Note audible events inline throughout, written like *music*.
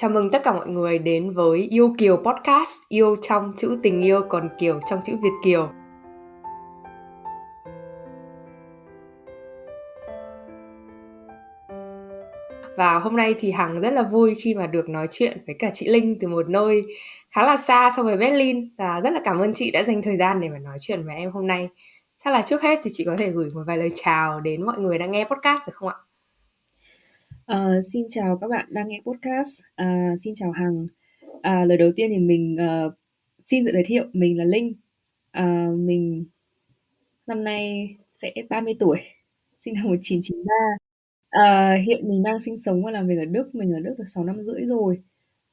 Chào mừng tất cả mọi người đến với Yêu Kiều Podcast, yêu trong chữ tình yêu còn Kiều trong chữ Việt Kiều. Và hôm nay thì Hằng rất là vui khi mà được nói chuyện với cả chị Linh từ một nơi khá là xa so với Berlin và rất là cảm ơn chị đã dành thời gian để mà nói chuyện với em hôm nay. Chắc là trước hết thì chị có thể gửi một vài lời chào đến mọi người đang nghe podcast được không ạ? Uh, xin chào các bạn đang nghe podcast. Uh, xin chào Hằng. Uh, lời đầu tiên thì mình uh, xin tự giới thiệu mình là Linh. Uh, mình năm nay sẽ 30 tuổi, sinh năm 1993. Uh, hiện mình đang sinh sống và làm việc ở Đức. Mình ở Đức được 6 năm rưỡi rồi.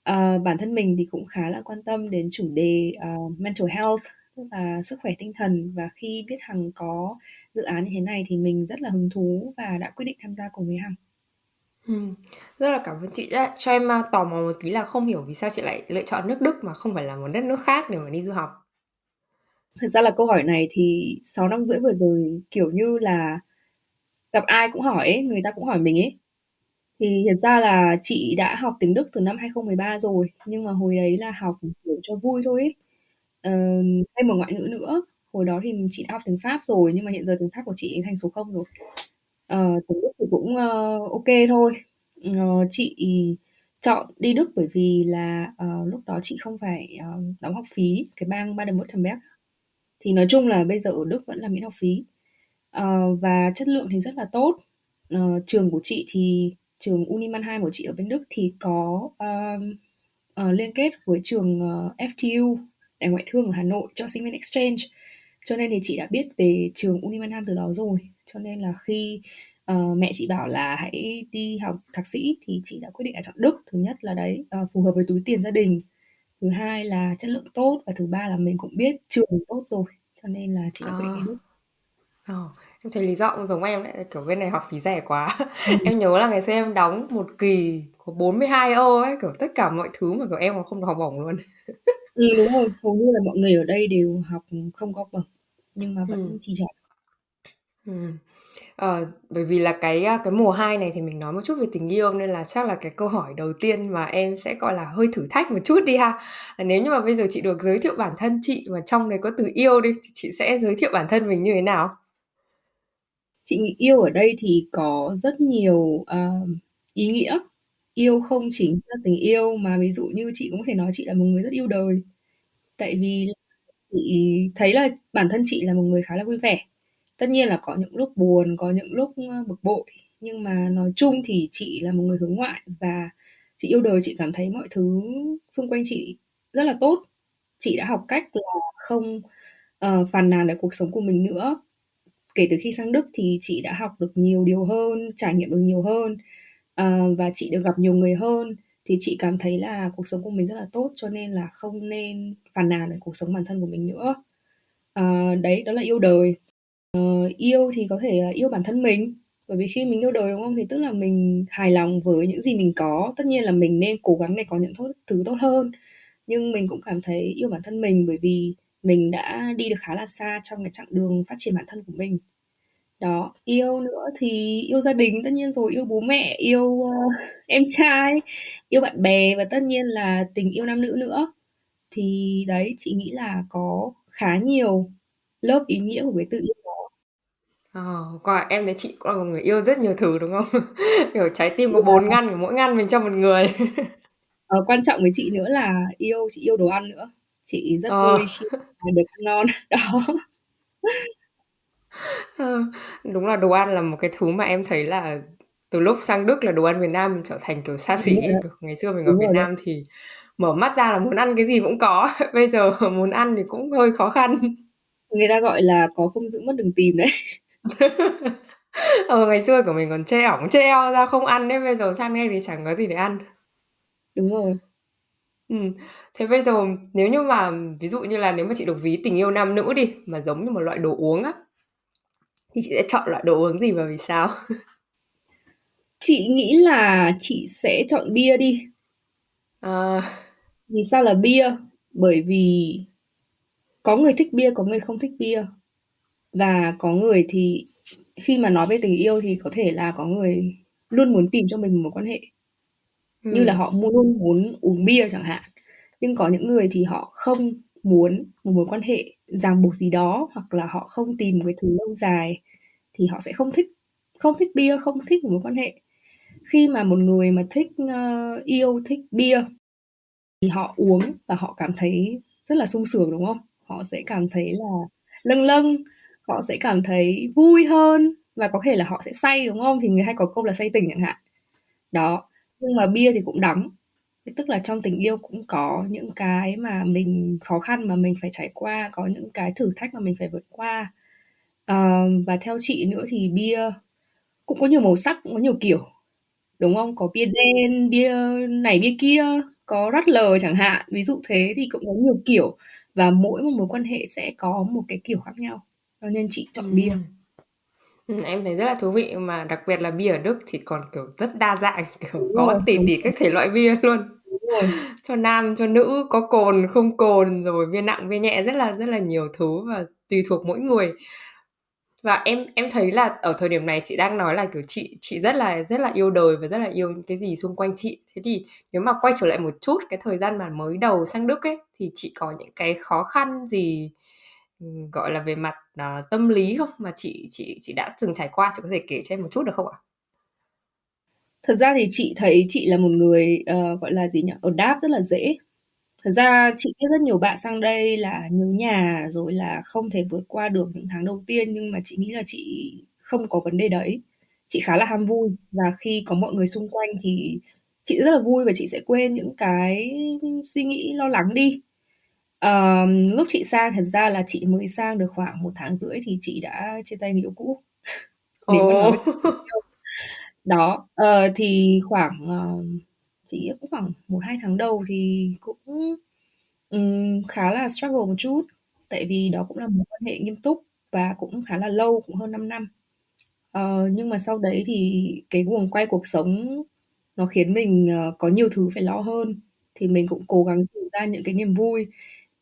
Uh, bản thân mình thì cũng khá là quan tâm đến chủ đề uh, mental health, tức là sức khỏe tinh thần. Và khi biết Hằng có dự án như thế này thì mình rất là hứng thú và đã quyết định tham gia cùng với Hằng. Ừm, rất là cảm ơn chị đã cho em, a, tò mò một tí là không hiểu vì sao chị lại lựa chọn nước Đức mà không phải là một đất nước khác để mà đi du học? Thật ra là câu hỏi này thì 6 năm rưỡi vừa rồi, kiểu như là, gặp ai cũng hỏi ấy, người ta cũng hỏi mình ấy. Thì thật ra là chị đã học tiếng Đức từ năm 2013 rồi, nhưng mà hồi đấy là học, kiểu, cho vui thôi ấy. Ờ, thêm một ngoại ngữ nữa. Hồi đó thì chị đã học tiếng Pháp rồi, nhưng mà hiện giờ tiếng Pháp của chị thành số 0 rồi. Ờ, Đức thì cũng, ơ, OK thôi. Ờ, chị chọn đi Đức bởi vì là, ờ, lúc đó chị không phải, ờ, đóng học phí, cái bang Baden-Württemberg. Thì nói chung là bây giờ ở Đức vẫn là miễn học phí. Ờ, và chất lượng thì rất là tốt. Ờ, trường của chị thì trường Uni Mannheim của chị ở bên Đức thì có, ờm, ờ, liên kết với trường, ờ, FTU, Đại ngoại thương ở Hà Nội cho sinh viên exchange. Cho nên thì chị đã biết về trường Uni Mannheim từ đó rồi. Cho nên là khi uh, mẹ chị bảo là hãy đi học thạc sĩ thì chị đã quyết định là chọn Đức. Thứ nhất là đấy uh, phù hợp với túi tiền gia đình. Thứ hai là chất lượng tốt và thứ ba là mình cũng biết trường tốt rồi. Cho nên là chị đã quyết định đi Đức. Oh, em thấy lý do cũng giống em đấy, kiểu bên này học phí rẻ quá. Ừ. *laughs* em nhớ là ngày xưa em đóng một kỳ có 42 euro ấy, kiểu tất cả mọi thứ mà kiểu em còn không được học bổng luôn. ừ đúng rồi, hầu như là mọi người ở đây đều học không có bổng nhưng mà vẫn ừ. chi trả. Ừ. Ờ, bởi vì là cái, à, cái mùa 2 này thì mình nói một chút về tình yêu nên là chắc là cái câu hỏi đầu tiên mà em sẽ, gọi là, hơi thử thách một chút đi ha. À, nếu như mà bây giờ chị được giới thiệu bản thân chị mà trong đấy có từ yêu đi, thì chị sẽ giới thiệu bản thân mình như thế nào? Chị nghĩ yêu ở đây thì có rất nhiều, ờ, ý nghĩa. Yêu không chỉ là tình yêu mà ví dụ như chị cũng có thể nói chị là một người rất yêu đời. Tại vì chị thấy là bản thân chị là một người khá là vui vẻ. Tất nhiên là có những lúc buồn, có những lúc, bực bội, nhưng mà nói chung thì chị là một người hướng ngoại và chị yêu đời, chị cảm thấy mọi thứ xung quanh chị rất là tốt. Chị đã học cách là không, uh, phàn nàn về cuộc sống của mình nữa. Kể từ khi sang Đức thì chị đã học được nhiều điều hơn, trải nghiệm được nhiều hơn, uh, và chị được gặp nhiều người hơn, thì chị cảm thấy là cuộc sống của mình rất là tốt, cho nên là không nên phàn nàn về cuộc sống bản thân của mình nữa. uh, đấy, đó là yêu đời. Ờ, yêu thì có thể là yêu bản thân mình, bởi vì khi mình yêu đời, đúng không? Thì tức là mình hài lòng với những gì mình có. Tất nhiên là mình nên cố gắng để có những thứ tốt hơn, nhưng mình cũng cảm thấy yêu bản thân mình bởi vì mình đã đi được khá là xa trong cái chặng đường phát triển bản thân của mình. Đó, yêu nữa thì yêu gia đình tất nhiên rồi, yêu bố mẹ, yêu, uh, *laughs* em trai, yêu bạn bè và tất nhiên là tình yêu nam nữ nữa. Thì đấy, chị nghĩ là có khá nhiều lớp ý nghĩa của cái từ yêu Ờ, quả em thấy chị cũng là một người yêu rất nhiều thứ, đúng không? *laughs* Kiểu, trái tim có bốn ngăn, kiểu, mỗi ngăn mình cho một người. *laughs* Ờ, quan trọng với chị nữa là yêu chị yêu đồ ăn nữa. Chị rất Ờ. vui khi được ăn ngon. *laughs* Đó. Ờ, đúng là đồ ăn là một cái thứ mà em thấy là từ lúc sang Đức là đồ ăn Việt Nam mình trở thành, kiểu, xa xỉ Kiểu, ngày xưa mình ở Việt Nam thì mở mắt ra là muốn ăn cái gì cũng có, bây giờ muốn ăn thì cũng hơi khó khăn. Người ta gọi là có không giữ mất đừng tìm đấy. *laughs* Ờ, ngày xưa của mình còn chê ỏng chê eo ra không ăn đấy, bây giờ sang đây thì chẳng có gì để ăn. Đúng rồi. Ừm, thế bây giờ nếu như mà ví dụ như là nếu mà chị được ví tình yêu nam nữ đi, mà giống như một loại đồ uống á, thì chị sẽ chọn loại đồ uống gì và vì sao? *laughs* Chị nghĩ là chị sẽ chọn bia đi. À. Vì sao là bia? Bởi vì có người thích bia, có người không thích bia và có người thì khi mà nói về tình yêu thì có thể là có người luôn muốn tìm cho mình một mối quan hệ như là Ừm. họ mu luôn muốn uống bia chẳng hạn. Nhưng có những người thì họ không muốn một mối quan hệ ràng buộc gì đó, hoặc là họ không tìm một cái thứ lâu dài thì họ sẽ không thích không thích bia, không thích một mối quan hệ. Khi mà một người mà thích, ơ, yêu thích bia thì họ uống và họ cảm thấy rất là sung sướng, đúng không? Họ sẽ cảm thấy là lâng lâng, họ sẽ cảm thấy vui hơn và có thể là họ sẽ say, đúng không? Thì người hay có câu là say tình chẳng hạn. Đó, nhưng mà bia thì cũng đắng, tức là trong tình yêu cũng có những cái mà mình khó khăn mà mình phải trải qua, có những cái thử thách mà mình phải vượt qua. Ờ, và theo chị nữa thì bia cũng có nhiều màu sắc, cũng có nhiều kiểu, đúng không? Có bia đen, bia này bia kia, có Radler chẳng hạn, ví dụ thế thì cũng có nhiều kiểu và mỗi một mối quan hệ sẽ có một cái kiểu khác nhau, cho nên chị chọn bia. Ừm. Ừm, em thấy rất là thú vị, mà đặc biệt là bia ở Đức thì còn, kiểu, rất đa dạng, *laughs* kiểu, Đúng có rồi, tỷ đúng rồi. các thể loại bia luôn. Đúng rồi. *laughs* Cho nam, cho nữ, có cồn, không cồn, rồi bia nặng, bia nhẹ, rất là rất là nhiều thứ và tùy thuộc mỗi người. Và em em thấy là ở thời điểm này chị đang nói là, kiểu, chị chị rất là rất là yêu đời và rất là yêu những cái gì xung quanh chị. Thế thì nếu mà quay trở lại một chút cái thời gian mà mới đầu sang Đức ấy, thì chị có những cái khó khăn gì, gọi là, về mặt, uh, tâm lý không? Mà chị chị chị đã từng trải qua, chị có thể kể cho em một chút được không ạ? Thật ra thì chị thấy chị là một người, uh, gọi là gì nhỉ, adapt rất là dễ. Thật ra chị biết rất nhiều bạn sang đây là nhớ nhà, rồi là không thể vượt qua được những tháng đầu tiên, nhưng mà chị nghĩ là chị không có vấn đề đấy. Chị khá là ham vui và khi có mọi người xung quanh thì chị rất là vui và chị sẽ quên những cái suy nghĩ lo lắng đi. Ờm, lúc chị sang thật ra là chị mới sang được khoảng 1 tháng rưỡi thì chị đã chia tay người yêu cũ, nếu mà nói Ồ! về yêu. Đó, ờ, thì khoảng, ờ, chị nghĩ cũng khoảng 1-2 tháng đầu thì cũng, ừm, khá là struggle một chút, tại vì đó cũng là mối quan hệ nghiêm túc và cũng khá là lâu, cũng hơn 5 năm. Ờ, nhưng mà sau đấy thì cái guồng quay cuộc sống nó khiến mình, ờ, có nhiều thứ phải lo hơn, thì mình cũng cố gắng tìm ra những cái niềm vui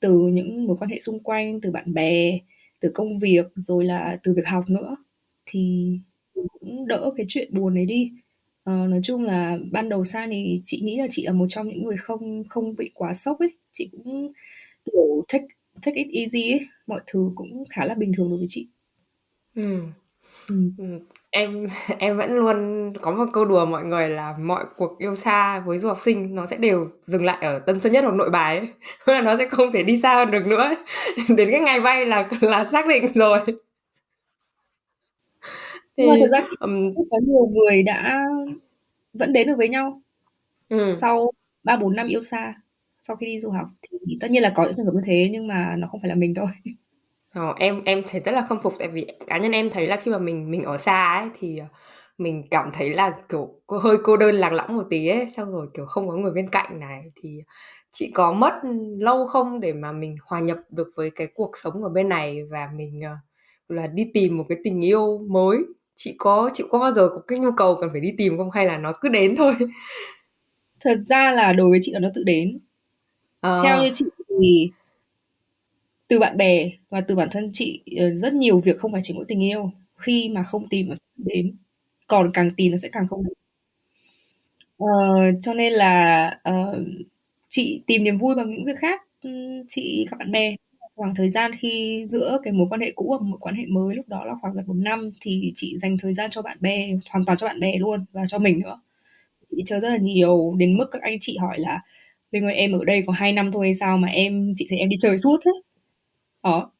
từ những mối quan hệ xung quanh, từ bạn bè, từ công việc, rồi là từ việc học nữa, thì mình cũng đỡ cái chuyện buồn đấy đi. Ờ, nói chung là ban đầu sang thì chị nghĩ là chị là một trong những người không không bị quá sốc ấy, chị cũng, kiểu, take take it easy ấy, mọi thứ cũng khá là bình thường đối với chị. Ừm. Ừm. Ừm, em *laughs* em vẫn luôn có một câu đùa mọi người là mọi cuộc yêu xa với du học sinh nó sẽ đều dừng lại ở Tân Sơn Nhất hoặc Nội Bài ấy, *laughs* tức là nó sẽ không thể đi xa hơn được nữa *laughs* đến cái ngày bay là là xác định rồi. Nhưng mà Thì, ra chị ừm cũng có nhiều người đã vẫn đến được với nhau Ừm. sau 3-4 năm yêu xa, sau khi đi du học, thì tất nhiên là có những trường hợp như thế nhưng mà nó không phải là mình thôi. Ờ, em em thấy rất là khâm phục tại vì cá nhân em thấy là khi mà mình mình ở xa ấy thì, ờ, mình cảm thấy là, kiểu, cô hơi cô đơn lạc lõng một tí ấy, xong rồi, kiểu, không có người bên cạnh này. Thì chị có mất, ừm, lâu không để mà mình hòa nhập được với cái cuộc sống ở bên này và mình, ờ, là đi tìm một cái tình yêu mới? Chị có chị có bao giờ có cái nhu cầu cần phải đi tìm không hay là nó cứ đến thôi? Thật ra là đối với chị là nó tự đến. Theo như Ờ. chị thì từ bạn bè và từ bản thân chị, ờ, rất nhiều việc không phải chỉ mỗi tình yêu, khi mà không tìm nó sẽ không đến, còn càng tìm nó sẽ càng không đến. Ờ, cho nên là, ờ, chị tìm niềm vui bằng những việc khác. Ừ, chị gặp bạn bè, khoảng thời gian khi giữa cái mối quan hệ cũ và mối quan hệ mới lúc đó là khoảng gần 1 năm thì chị dành thời gian cho bạn bè, hoàn toàn cho bạn bè luôn và cho mình nữa. Chị đi chơi rất là nhiều, đến mức các anh chị hỏi là "Linh ơi, em ở đây có 2 năm thôi hay sao mà em chị thấy em đi chơi suốt thế?" Đó,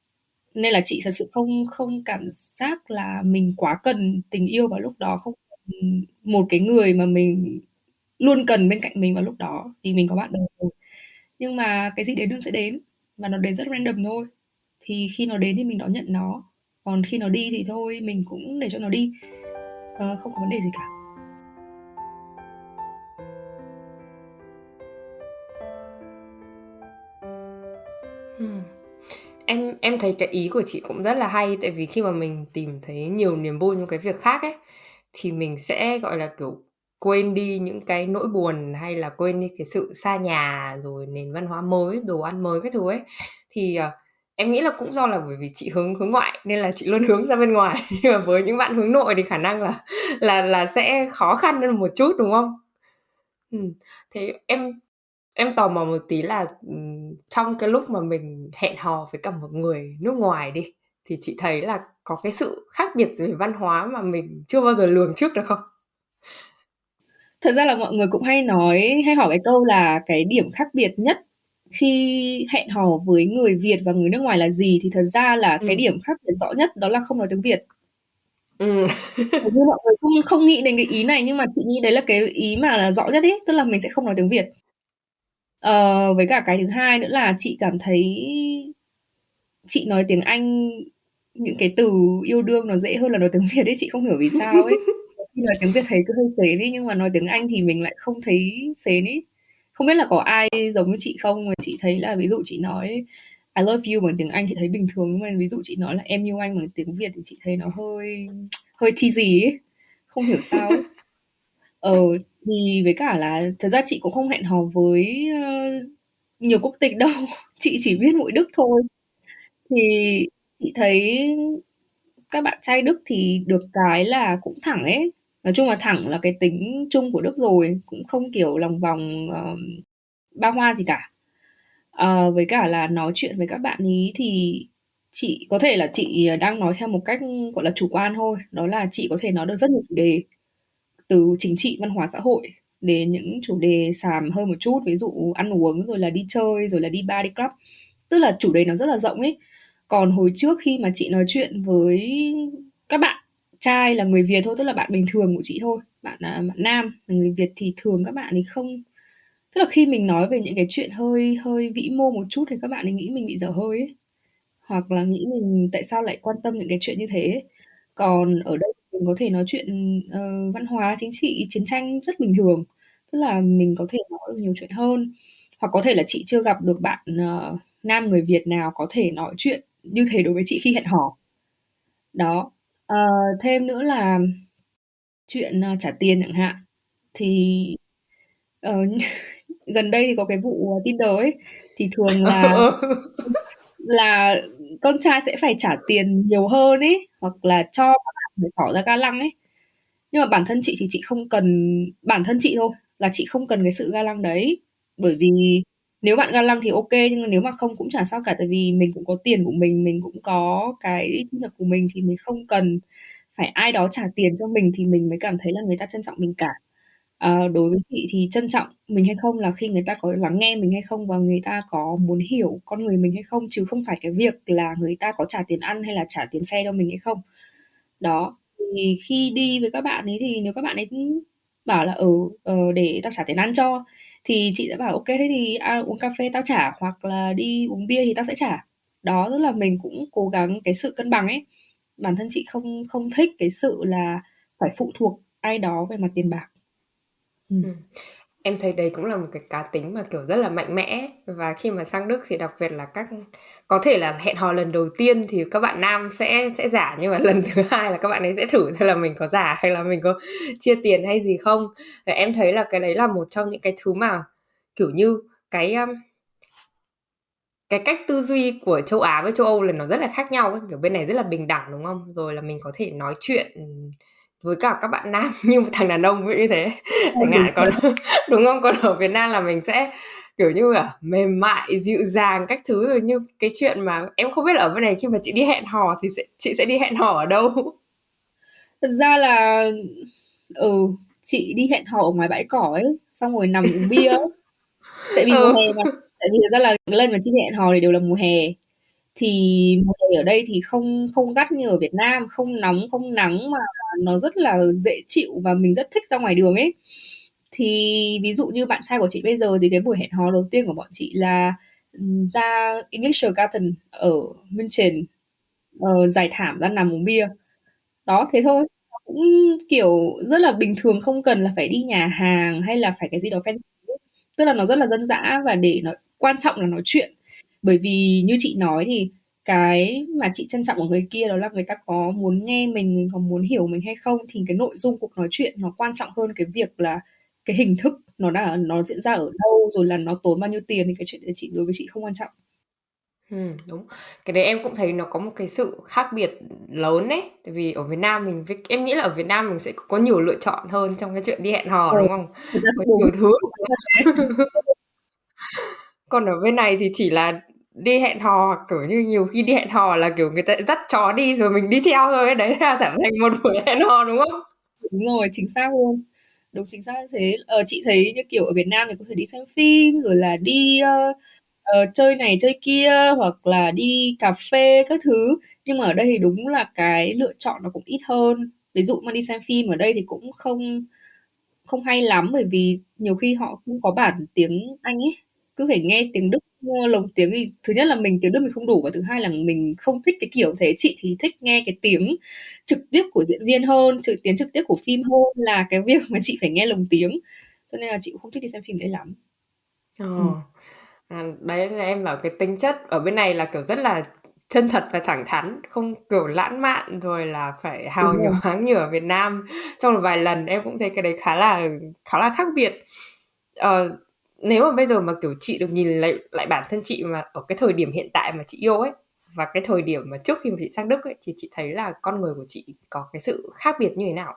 nên là chị thật sự không không cảm giác là mình quá cần tình yêu vào lúc đó, không cần một cái người mà mình luôn cần bên cạnh mình vào lúc đó, vì mình có bạn đời rồi. Nhưng mà cái gì đến nó sẽ đến và nó đến rất random thôi, thì khi nó đến thì mình đón nhận nó, còn khi nó đi thì thôi mình cũng để cho nó đi, ờ, không có vấn đề gì cả. Em thấy cái ý của chị cũng rất là hay, tại vì khi mà mình tìm thấy nhiều niềm vui trong cái việc khác ấy, thì mình sẽ, gọi là, kiểu, quên đi những cái nỗi buồn hay là quên đi cái sự xa nhà, rồi nền văn hóa mới, đồ ăn mới các thứ ấy. Thì, ờ, em nghĩ là cũng do là bởi vì chị hướng hướng ngoại nên là chị luôn *laughs* hướng ra bên ngoài, *laughs* nhưng mà với những bạn hướng nội thì khả năng là là là sẽ khó khăn hơn một chút, đúng không? Ừm, thế em em tò mò một tí là, ừm, trong cái lúc mà mình hẹn hò với cả một người nước ngoài đi, thì chị thấy là có cái sự khác biệt về văn hóa mà mình chưa bao giờ lường trước được không? Thật ra là mọi người cũng hay nói hay hỏi cái câu là cái điểm khác biệt nhất khi hẹn hò với người Việt và người nước ngoài là gì, thì thật ra là cái Ừm. điểm khác biệt rõ nhất đó là không nói tiếng Việt. Ừm. Hầu như mọi người không không nghĩ đến cái ý này, nhưng mà chị nghĩ đấy là cái ý mà là rõ nhất ấy, tức là mình sẽ không nói tiếng Việt. Ờ, với cả cái thứ hai nữa là chị cảm thấy chị nói tiếng Anh, những cái từ yêu đương nó dễ hơn là nói tiếng Việt ấy, chị không hiểu vì sao ấy. Nhiều *laughs* khi nói tiếng Việt thấy cứ hơi sến ấy, nhưng mà nói tiếng Anh thì mình lại không thấy sến ấy. Không biết là có ai giống như chị không? Mà chị thấy là ví dụ chị nói I love you bằng tiếng Anh chị thấy bình thường, nhưng mà ví dụ chị nói là em yêu anh bằng tiếng Việt thì chị thấy nó hơi hơi cheesy ấy, không hiểu sao ấy. *laughs* Ờ, thì với cả là thật ra chị cũng không hẹn hò với, ơ, nhiều quốc tịch đâu, *laughs* chị chỉ biết mỗi Đức thôi. Thì chị thấy các bạn trai Đức thì được cái là cũng thẳng ấy, nói chung là thẳng là cái tính chung của Đức rồi, cũng không, kiểu, lòng vòng, ờ, ba hoa gì cả. Ờ, với cả là nói chuyện với các bạn ấy thì chị có thể là chị ờ, đang nói theo một cách, gọi là, chủ quan thôi, đó là chị có thể nói được rất nhiều chủ đề, từ chính trị, văn hóa, xã hội đến những chủ đề xàm hơn một chút, ví dụ ăn uống, rồi là đi chơi, rồi là đi bar, đi club, tức là chủ đề nó rất là rộng ấy. Còn hồi trước khi mà chị nói chuyện với các bạn trai là người Việt thôi, tức là bạn bình thường của chị thôi, bạn, là bạn nam là người Việt thì thường các bạn thì không tức là khi mình nói về những cái chuyện hơi hơi vĩ mô một chút thì các bạn ấy nghĩ mình bị dở hơi ấy, hoặc là nghĩ mình tại sao lại quan tâm những cái chuyện như thế ấy. Còn ở đây mình có thể nói chuyện, ờ, văn hóa, chính trị, chiến tranh rất bình thường, tức là mình có thể nói được nhiều chuyện hơn. Hoặc có thể là chị chưa gặp được bạn, ờ, nam người Việt nào có thể nói chuyện như thế đối với chị khi hẹn hò. Đó, ờ, thêm nữa là chuyện, ờ, trả tiền chẳng hạn, thì, ờ, *laughs* gần đây thì có cái vụ, ờ, Tinder ấy, thì thường Ờ, là ờ. *laughs* là con trai sẽ phải trả tiền nhiều hơn ấy, hoặc là cho để tỏ ra ga lăng ấy. Nhưng mà bản thân chị thì chị không cần bản thân chị thôi, là chị không cần cái sự ga lăng đấy, bởi vì nếu bạn ga lăng thì ok, nhưng mà nếu mà không cũng chả sao cả, tại vì mình cũng có tiền của mình, mình cũng có cái thu nhập của mình thì mình không cần phải ai đó trả tiền cho mình thì mình mới cảm thấy là người ta trân trọng mình cả. à, đối với chị thì trân trọng mình hay không là khi người ta có lắng nghe mình hay không và người ta có muốn hiểu con người mình hay không, chứ không phải cái việc là người ta có trả tiền ăn hay là trả tiền xe cho mình hay không. Đó, thì khi đi với các bạn ấy thì nếu các bạn ấy bảo là "Ừ, ờ, để tao trả tiền ăn cho", thì chị sẽ bảo: "Ô kê, thế thì, à, uống cà phê tao trả hoặc là đi uống bia thì tao sẽ trả." Đó, tức là mình cũng cố gắng cái sự cân bằng ấy. Bản thân chị không không thích cái sự là phải phụ thuộc ai đó về mặt tiền bạc. Ừm. Ừm, em thấy đấy cũng là một cái cá tính mà, kiểu, rất là mạnh mẽ ấy, và khi mà sang Đức thì đặc biệt là các có thể là hẹn hò lần đầu tiên thì các bạn nam sẽ sẽ giả, nhưng mà lần thứ hai là các bạn ấy sẽ thử xem là mình có giả hay là mình có chia tiền hay gì không. Và em thấy là cái đấy là một trong những cái thứ mà, kiểu như, cái, ưm cái cách tư duy của châu Á với châu Âu là nó rất là khác nhau ấy, kiểu, bên này rất là bình đẳng, đúng không? Rồi là mình có thể nói chuyện, ừm, với cả các bạn nam *laughs* như một thằng đàn ông, dụ như thế, chẳng hạn. Còn *laughs* đúng không? Còn ở Việt Nam là mình sẽ, kiểu như là, mềm mại, dịu dàng các thứ, rồi như cái chuyện mà em không biết là ở bên này khi mà chị đi hẹn hò thì sẽ chị sẽ đi hẹn hò ở đâu? *laughs* Thật ra là, ừ, chị đi hẹn hò ở ngoài bãi cỏ ấy, xong rồi nằm uống bia ấy. Tại vì mùa Ừ. hè mà, tại vì thật ra là lần mà chị hẹn hò thì đều là mùa hè. Thì mùa hè ở đây thì không không gắt như ở Việt Nam, không nóng, không nắng mà nó rất là dễ chịu và mình rất thích ra ngoài đường ấy. Thì ví dụ như bạn trai của chị bây giờ thì cái buổi hẹn hò đầu tiên của bọn chị là, ừm, ra English-Garten ở München, ờ, trải thảm ra nằm uống bia. Đó, thế thôi, nó cũng, kiểu, rất là bình thường, không cần là phải đi nhà hàng hay là phải cái gì đó fancy ấy. Tức là nó rất là dân dã và để nó quan trọng là nói chuyện. Bởi vì như chị nói thì cái mà chị trân trọng ở người kia đó là người ta có muốn nghe mình, mình có muốn hiểu mình hay không, thì cái nội dung cuộc nói chuyện nó quan trọng hơn cái việc là cái hình thức nó đã nó diễn ra ở đâu, rồi là nó tốn bao nhiêu tiền thì cái chuyện đấy chị đối với chị không quan trọng. Ừm, đúng. Cái đấy em cũng thấy nó có một cái sự khác biệt lớn ấy. Tại vì ở Việt Nam mình em nghĩ là ở Việt Nam mình sẽ có nhiều lựa chọn hơn trong cái chuyện đi hẹn hò, Ờ, đúng không? Có nhiều thứ. *laughs* Còn ở bên này thì chỉ là đi hẹn hò kiểu như, nhiều khi đi hẹn hò là, kiểu, người ta dắt chó đi rồi mình đi theo thôi đấy là *laughs* trở thành một buổi hẹn hò, đúng không? Đúng rồi, chính xác luôn. Đúng, chính xác như thế. Ờ, chị thấy, như kiểu, ở Việt Nam thì có thể đi xem phim, rồi là đi, uh, uh, chơi này chơi kia, hoặc là đi cà phê các thứ. Nhưng mà ở đây thì đúng là cái lựa chọn nó cũng ít hơn. Ví dụ mà đi xem phim ở đây thì cũng không không hay lắm, bởi vì nhiều khi họ không có bản tiếng Anh ấy, cứ phải nghe tiếng Đức, ơ, lồng tiếng thì thứ nhất là mình tiếng Đức mình không đủ, và thứ hai là mình không thích cái kiểu thế. Chị thì thích nghe cái tiếng trực tiếp của diễn viên hơn, trực tiếng trực tiếp của phim hơn là cái việc mà chị phải nghe lồng tiếng, cho nên là chị cũng không thích đi xem phim đấy lắm. Ờ. Ừm. À, đấy là em bảo cái tính chất ở bên này là, kiểu, rất là chân thật và thẳng thắn, không, kiểu, lãng mạn rồi là phải hào Đúng rồi. nhoáng như ở Việt Nam. Trong một vài lần em cũng thấy cái đấy khá là khá là khác biệt. Ờ, nếu mà bây giờ mà, kiểu, chị được nhìn lại lại bản thân chị mà ở cái thời điểm hiện tại mà chị yêu ấy, và cái thời điểm mà trước khi mà chị sang Đức ấy, thì chị thấy là con người của chị có cái sự khác biệt như thế nào?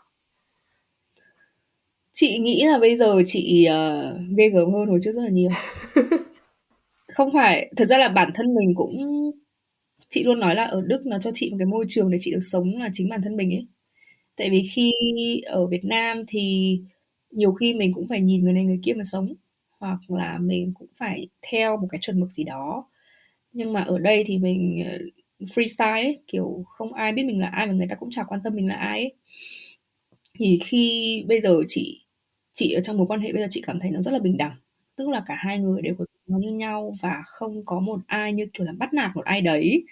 Chị nghĩ là bây giờ chị, ờ, ghê gớm hơn hồi trước rất là nhiều. *laughs* Không phải thật ra là bản thân mình cũng chị luôn nói là ở Đức nó cho chị một cái môi trường để chị được sống là chính bản thân mình ấy. Tại vì khi ở Việt Nam thì nhiều khi mình cũng phải nhìn người này người kia mà sống, hoặc là mình cũng phải theo một cái chuẩn mực gì đó. Nhưng mà ở đây thì mình, ờ, freestyle ấy, kiểu, không ai biết mình là ai mà người ta cũng chả quan tâm mình là ai ấy. Thì khi bây giờ chị chị ở trong mối quan hệ bây giờ chị cảm thấy nó rất là bình đẳng, tức là cả hai người đều có nó như nhau và không có một ai, như kiểu là, bắt nạt một ai đấy.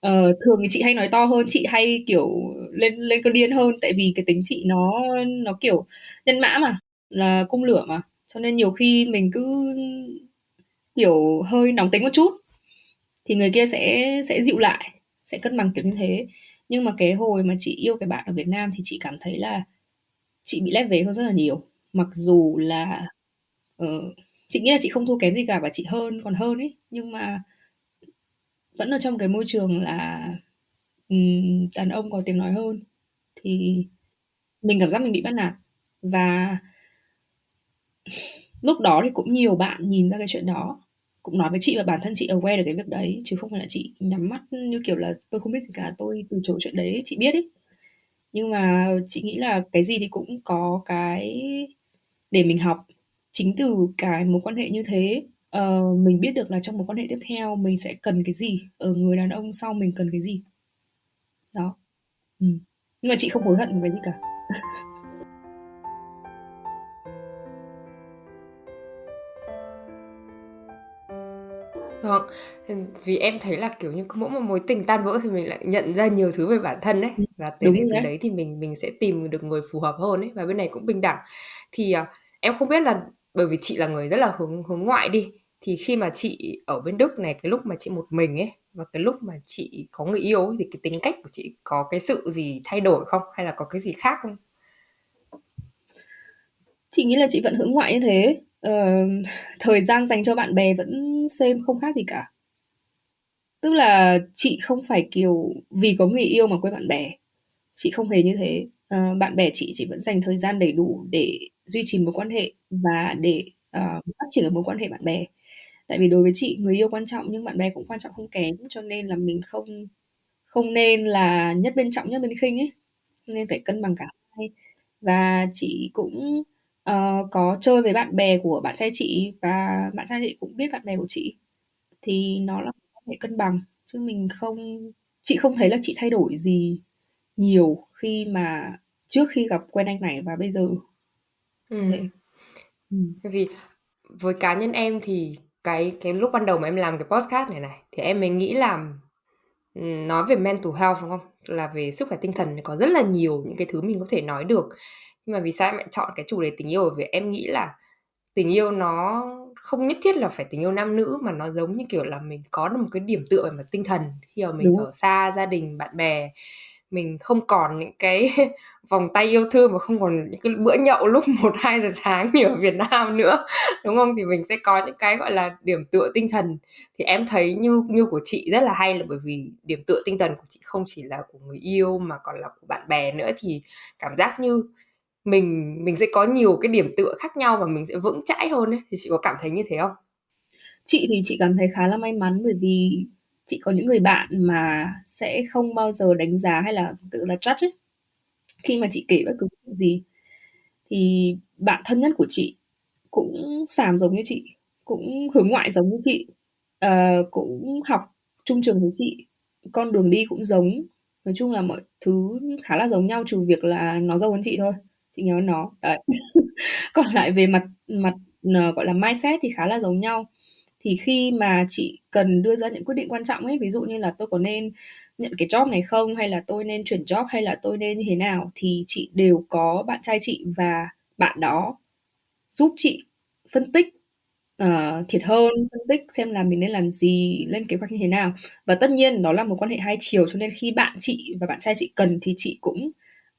Ờ, thường thì chị hay nói to hơn, chị hay, kiểu, lên lên cơn điên hơn, tại vì cái tính chị nó nó, kiểu, nhân mã mà, là cung lửa mà, cho nên nhiều khi mình cứ, kiểu, hơi nóng tính một chút thì người kia sẽ sẽ dịu lại, sẽ cân bằng kiểu như thế. Nhưng mà cái hồi mà chị yêu cái bạn ở Việt Nam thì chị cảm thấy là chị bị lép vế hơn rất là nhiều. Mặc dù là, ờ, chị nghĩ là chị không thua kém gì cả và chị hơn còn hơn ấy, nhưng mà vẫn ở trong cái môi trường là, ừm, đàn ông có tiếng nói hơn, thì mình cảm giác mình bị bắt nạt. Và lúc đó thì cũng nhiều bạn nhìn ra cái chuyện đó, cũng nói với chị và bản thân chị aware được cái việc đấy, chứ không phải là chị nhắm mắt, như kiểu là, tôi không biết gì cả, tôi từ chối chuyện đấy, chị biết ấy. Nhưng mà chị nghĩ là cái gì thì cũng có cái để mình học. Chính từ cái mối quan hệ như thế, ờ, mình biết được là trong mối quan hệ tiếp theo mình sẽ cần cái gì, ở người đàn ông sau mình cần cái gì. Đó. Ừm. Nhưng mà chị không hối hận một cái gì cả. *laughs* Vâng, vì em thấy là, kiểu như, cứ mỗi một mối tình tan vỡ thì mình lại nhận ra nhiều thứ về bản thân ấy, Ừm, và từ đúng để rồi từ đấy. đấy thì mình mình sẽ tìm được người phù hợp hơn ấy, và bên này cũng bình đẳng. Thì, à, em không biết là bởi vì chị là người rất là hướng hướng ngoại đi, thì khi mà chị ở bên Đức này, cái lúc mà chị một mình ấy, và cái lúc mà chị có người yêu ấy, thì cái tính cách của chị có cái sự gì thay đổi không? Hay là có cái gì khác không? Chị nghĩ là chị vẫn hướng ngoại như thế. Ờ, thời gian dành cho bạn bè vẫn same, không khác gì cả. Tức là chị không phải, kiểu, vì có người yêu mà quên bạn bè, chị không hề như thế. Ờ, bạn bè chị, chị vẫn dành thời gian đầy đủ để duy trì mối quan hệ và để, ờ, phát triển cái mối quan hệ bạn bè. Tại vì đối với chị, người yêu quan trọng nhưng bạn bè cũng quan trọng không kém, cho nên là mình không không nên là nhất bên trọng, nhất bên khinh ấy, nên phải cân bằng cả hai. Và chị cũng, ờ, có chơi với bạn bè của bạn trai chị và bạn trai chị cũng biết bạn bè của chị, thì nó là mối quan hệ cân bằng, chứ mình không chị không thấy là chị thay đổi gì nhiều khi mà trước khi gặp quen anh này và bây giờ. Như thế. Ừm. Ừm. Bởi vì với cá nhân em thì cái cái lúc ban đầu mà em làm cái podcast này này, thì em mới nghĩ là, ừm, nói về mental health, đúng không? Là về sức khỏe tinh thần thì có rất là nhiều những cái thứ mình có thể nói được. Nhưng mà vì sao em lại chọn cái chủ đề tình yêu? Bởi vì em nghĩ là tình yêu nó không nhất thiết là phải tình yêu nam nữ, mà nó giống như kiểu là mình có được một cái điểm tựa về mặt tinh thần khi mà mình Đúng ở xa gia đình, bạn bè. mình không còn những cái *laughs* vòng tay yêu thương và không còn những cái bữa nhậu lúc *laughs* một hai giờ sáng như ở Việt Nam nữa đúng không thì mình sẽ có những cái gọi là điểm tựa tinh thần thì em thấy như như của chị rất là hay là bởi vì điểm tựa tinh thần của chị không chỉ là của người yêu mà còn là của bạn bè nữa thì cảm giác như mình mình sẽ có nhiều cái điểm tựa khác nhau và mình sẽ vững chãi hơn ấy thì chị có cảm thấy như thế không? Chị thì chị cảm thấy khá là may mắn bởi vì chị có những người bạn mà sẽ không bao giờ đánh giá hay là tự là judge ấy. Khi mà chị kể bất cứ chuyện gì thì bạn thân nhất của chị cũng xàm giống như chị, cũng hướng ngoại giống như chị, ờ, cũng học chung trường với chị, con đường đi cũng giống. Nói chung là mọi thứ khá là giống nhau trừ việc là nó giàu hơn chị thôi, chị nhớ nó. Đấy. *laughs* Còn lại về mặt mặt ờ, gọi là mindset thì khá là giống nhau. Thì khi mà chị cần đưa ra những quyết định quan trọng ấy, ví dụ như là tôi có nên nhận cái job này không hay là tôi nên chuyển job hay là tôi nên như thế nào thì chị đều có bạn trai chị và bạn đó giúp chị phân tích uh, thiệt hơn, phân tích xem là mình nên làm gì, lên kế hoạch như thế nào. Và tất nhiên đó là một quan hệ hai chiều cho nên khi bạn chị và bạn trai chị cần thì chị cũng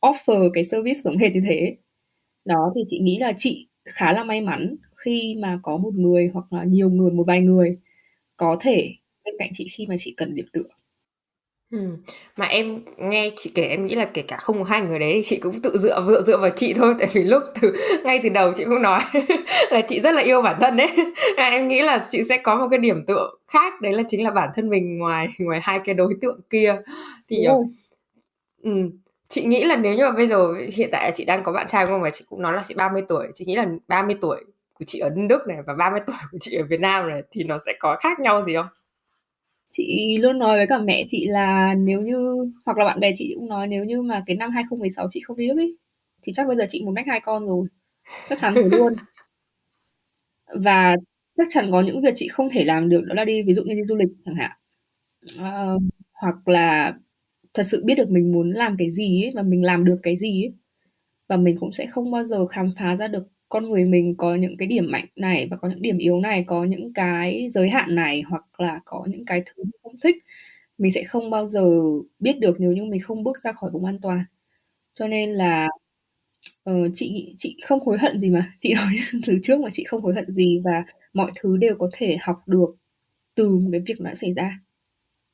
offer cái service giống hệt như thế. Đó thì chị nghĩ là chị khá là may mắn khi mà có một người hoặc là nhiều người, một vài người có thể bên cạnh chị khi mà chị cần điểm tựa. Ừm, mà em nghe chị kể em nghĩ là kể cả không có hai người đấy thì chị cũng tự dựa dựa dựa vào chị thôi, tại vì lúc từ ngay từ đầu chị cũng nói *laughs* là chị rất là yêu bản thân ấy. À, em nghĩ là chị sẽ có một cái điểm tựa khác, đấy là chính là bản thân mình ngoài ngoài hai cái đối tượng kia. Thì, ờ, ừm, chị nghĩ là nếu như mà bây giờ hiện tại là chị đang có bạn trai, không? Và chị cũng nói là chị 30 tuổi, chị nghĩ là 30 tuổi của chị ở Đức này và 30 *laughs* tuổi của chị ở Việt Nam này thì nó sẽ có khác nhau gì không? Chị luôn nói với cả mẹ chị là nếu như hoặc là bạn bè chị cũng nói nếu như mà cái năm 2016 chị không đi Đức ấy, thì chắc bây giờ chị một mách hai con rồi. Chắc chắn rồi luôn. *laughs* Và chắc chắn có những việc chị không thể làm được đó là đi ví dụ như đi du lịch chẳng hạn. Ờ, hoặc là thật sự biết được mình muốn làm cái gì ấy và mình làm được cái gì ấy. Và mình cũng sẽ không bao giờ khám phá ra được con người mình có những cái điểm mạnh này và có những điểm yếu này, có những cái giới hạn này hoặc là có những cái thứ mình không thích. Mình sẽ không bao giờ biết được nếu như mình không bước ra khỏi vùng an toàn. Cho nên là ờ, chị chị không hối hận gì mà. *laughs* Chị nói từ trước mà chị không hối hận gì và mọi thứ đều có thể học được từ một cái việc đã xảy ra.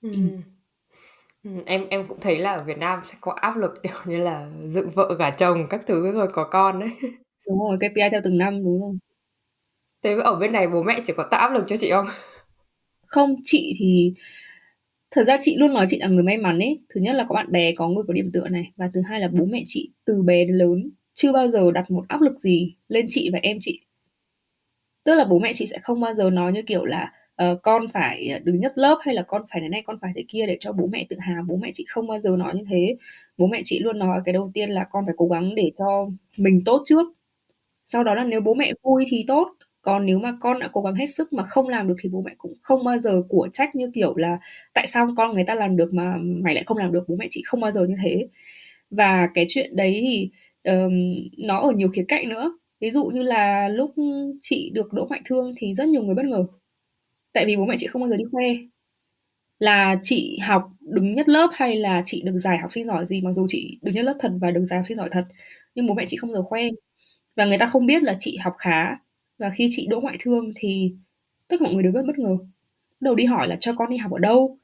Ừm. Ừm, em em cũng thấy là ở Việt Nam sẽ có áp lực, *laughs* kiểu như là, dựng vợ gả chồng các thứ rồi có con ấy. *laughs* Đúng rồi, KPI theo từng năm, đúng rồi. Thế ở bên này bố mẹ chỉ có tạo áp lực cho chị không? *laughs* Không, chị thì thật ra chị luôn nói chị là người may mắn ấy. Thứ nhất là có bạn bè, có người có điểm tựa này và thứ hai là bố mẹ chị từ bé đến lớn chưa bao giờ đặt một áp lực gì lên chị và em chị. Tức là bố mẹ chị sẽ không bao giờ nói như kiểu là Ờ, con phải ờ, đứng nhất lớp hay là con phải thế này, con phải thế kia để cho bố mẹ tự hào. Bố mẹ chị không bao giờ nói như thế. Bố mẹ chị luôn nói cái đầu tiên là con phải cố gắng để cho mình tốt trước. Sau đó là nếu bố mẹ vui thì tốt, còn nếu mà con đã cố gắng hết sức mà không làm được thì bố mẹ cũng không bao giờ của trách như kiểu là tại sao con người ta làm được mà mày lại không làm được bố mẹ chị không bao giờ như thế và cái chuyện đấy thì um, nó ở nhiều khía cạnh nữa ví dụ như là lúc chị được đỗ ngoại thương thì rất nhiều người bất ngờ tại vì bố mẹ chị không bao giờ đi khoe. Là chị học đứng nhất lớp hay là chị được giải học sinh giỏi gì, mặc dù chị đứng nhất lớp thật và được giải học sinh giỏi thật, nhưng bố mẹ chị không bao giờ khoe. Và người ta không biết là chị học khá. Và khi chị đỗ ngoại thương thì tất cả mọi người đều rất bất ngờ. Đầu đi hỏi là cho con đi học ở đâu?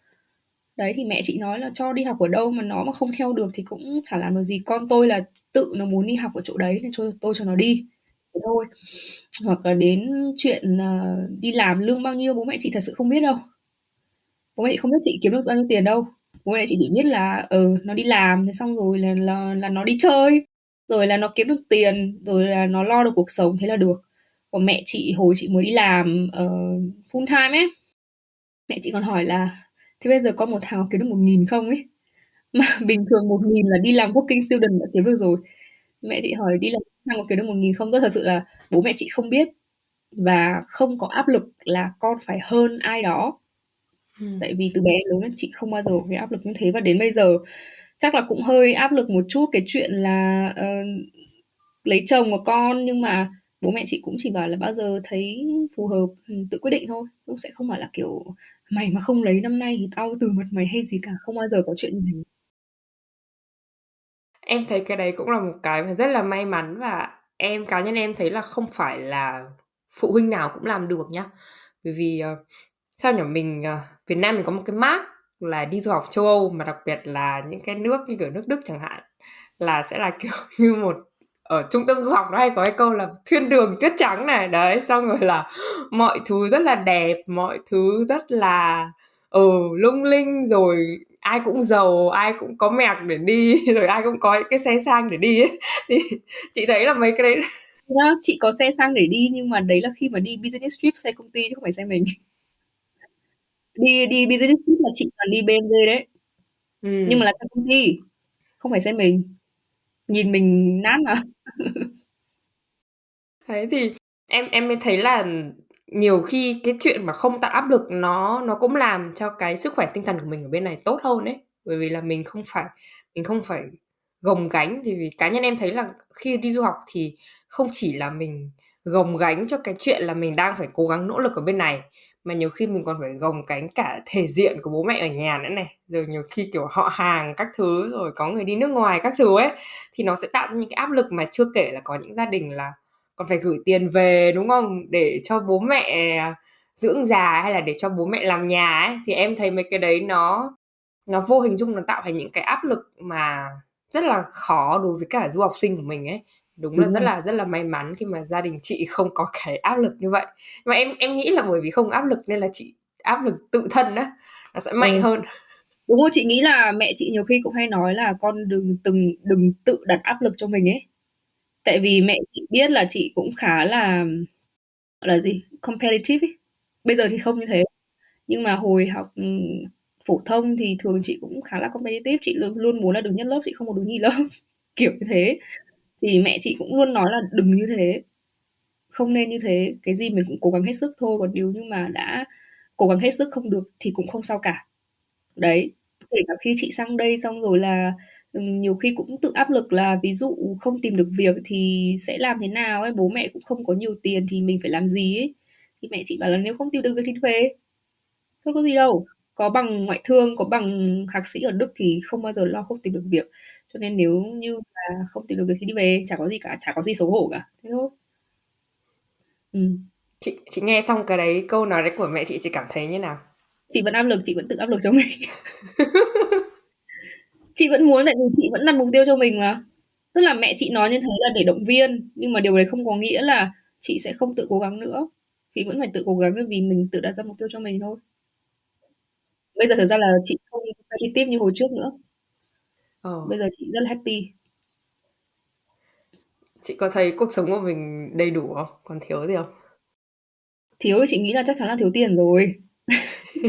Đấy, thì mẹ chị nói là cho đi học ở đâu mà nó mà không theo được thì cũng chả làm được gì. Con tôi là tự nó muốn đi học ở chỗ đấy nên cho, tôi cho nó đi thế thôi. Hoặc là đến chuyện ờ, đi làm lương bao nhiêu bố mẹ chị thật sự không biết đâu. Bố mẹ chị không biết chị kiếm được bao nhiêu tiền đâu. Bố mẹ chị chỉ biết là ừ nó đi làm thế xong rồi là là, là nó đi chơi rồi là nó kiếm được tiền rồi là nó lo được cuộc sống thế là được. Còn mẹ chị hồi chị mới đi làm uh, full time ấy mẹ chị còn hỏi là thế bây giờ con một tháng có kiếm được một nghìn không ấy? *laughs* Mà bình thường một nghìn là đi làm working student đã kiếm được rồi. Mẹ chị hỏi đi làm tháng có kiếm được một nghìn không tôi thật sự là bố mẹ chị không biết và không có áp lực là con phải hơn ai đó. Ừ. tại vì từ bé lớn chị không bao giờ có cái áp lực như thế và đến bây giờ chắc là cũng hơi áp lực một chút. Cái chuyện là uh, lấy chồng của con nhưng mà bố mẹ chị cũng chỉ bảo là bao giờ thấy phù hợp ừ, tự quyết định thôi. Cũng sẽ không phải là kiểu mày mà không lấy năm nay thì tao từ mặt mày hay gì cả không bao giờ có chuyện như thế Em thấy cái đấy cũng là một cái mà rất là may mắn và em cá nhân em thấy là không phải là phụ huynh nào cũng làm được nhá. Bởi vì, uh, sao nhỉ? Mình, uh, Việt Nam mình có một cái mác là đi du học châu Âu, mà đặc biệt là những cái nước như kiểu nước Đức chẳng hạn, là sẽ là, *laughs* kiểu như, một ở trung tâm du học nó hay có cái câu là thiên đường tuyết trắng này, đấy, xong rồi là *laughs* mọi thứ rất là đẹp, mọi thứ rất là, ừ, lung linh, rồi ai cũng giàu, ai cũng có mẹc để đi, *laughs* rồi ai cũng có những cái xe sang để đi ấy. *laughs* Thì chị thấy là mấy cái đấy chị có xe sang để đi nhưng mà đấy là khi mà đi business trip xe công ty chứ không phải xe mình. *laughs* Đi đi business trip là chị toàn đi BMW đấy. Nhưng mà là xe công ty, không phải xe mình. Nhìn mình nát mà. Thế thì em em mới thấy là nhiều khi cái chuyện mà không tạo áp lực nó nó cũng làm cho cái sức khỏe tinh thần của mình ở bên này tốt hơn ấy. Bởi vì là mình không phải mình không phải gồng gánh, thì vì cá nhân em thấy là khi đi du học thì không chỉ là mình gồng gánh cho cái chuyện là mình đang phải cố gắng nỗ lực ở bên này, mà nhiều khi mình còn phải gồng gánh cả thể diện của bố mẹ ở nhà nữa này. Rồi nhiều khi, kiểu, họ hàng các thứ, rồi có người đi nước ngoài các thứ ấy, thì nó sẽ tạo ra những cái áp lực mà chưa kể là có những gia đình là còn phải gửi tiền về, đúng không? Để cho bố mẹ dưỡng già hay là để cho bố mẹ làm nhà ấy, thì em thấy mấy cái đấy nó nó vô hình chung nó tạo thành những cái áp lực mà rất là khó đối với cả du học sinh của mình ấy. Đúng là Đúng rất rồi. là rất là may mắn khi mà gia đình chị *laughs* không có cái áp lực như vậy. Mà em em nghĩ là bởi vì không áp lực nên là chị áp lực tự thân á, nó sẽ Ừ. mạnh hơn. Đúng rồi, chị nghĩ là mẹ chị nhiều khi cũng hay nói là "Con đừng từng đừng tự đặt áp lực cho mình" ấy. Tại vì mẹ chị biết là chị cũng khá là, gọi là gì, competitive ấy. Bây giờ thì không như thế, nhưng mà hồi học, ừm, phổ thông thì thường chị cũng khá là competitive, chị luôn luôn muốn là đứng nhất lớp, chị không muốn đứng nhì lớp, *laughs* kiểu như thế. Thì mẹ chị cũng luôn nói là "Đừng như thế, không nên như thế, cái gì mình cũng cố gắng hết sức thôi, còn nếu như mà đã cố gắng hết sức không được thì cũng không sao cả." Đấy, kể cả khi chị sang đây xong rồi là, ừm, nhiều khi cũng tự áp lực là ví dụ không tìm được việc thì sẽ làm thế nào ấy, bố mẹ cũng không có nhiều tiền thì mình phải làm gì ấy. Thì mẹ chị bảo là "Nếu không tìm được việc thì về, thôi có gì đâu, có bằng ngoại thương, có bằng thạc sĩ ở Đức thì không bao giờ lo không tìm được việc. Cho nên nếu như mà không tìm được việc thì đi về, chả có gì cả, chả có gì xấu hổ cả." Thế thôi. Ừm. Chị chị nghe xong cái đấy câu nói đấy của mẹ chị, chị cảm thấy như nào? Chị vẫn áp lực, chị vẫn tự áp lực cho mình. *laughs* Chị vẫn muốn tại vì chị vẫn đặt mục tiêu cho mình mà. Tức là mẹ chị nói như thế là để động viên, nhưng mà điều đấy không có nghĩa là chị sẽ không tự cố gắng nữa. Chị vẫn phải tự cố gắng bởi vì mình tự đặt ra mục tiêu cho mình thôi. Bây giờ thật ra là chị không competitive như hồi trước nữa. Ờ. Bây giờ chị rất là happy. Chị có thấy cuộc sống của mình đầy đủ không? Còn thiếu gì không? Thiếu thì chị nghĩ là chắc chắn là thiếu tiền rồi.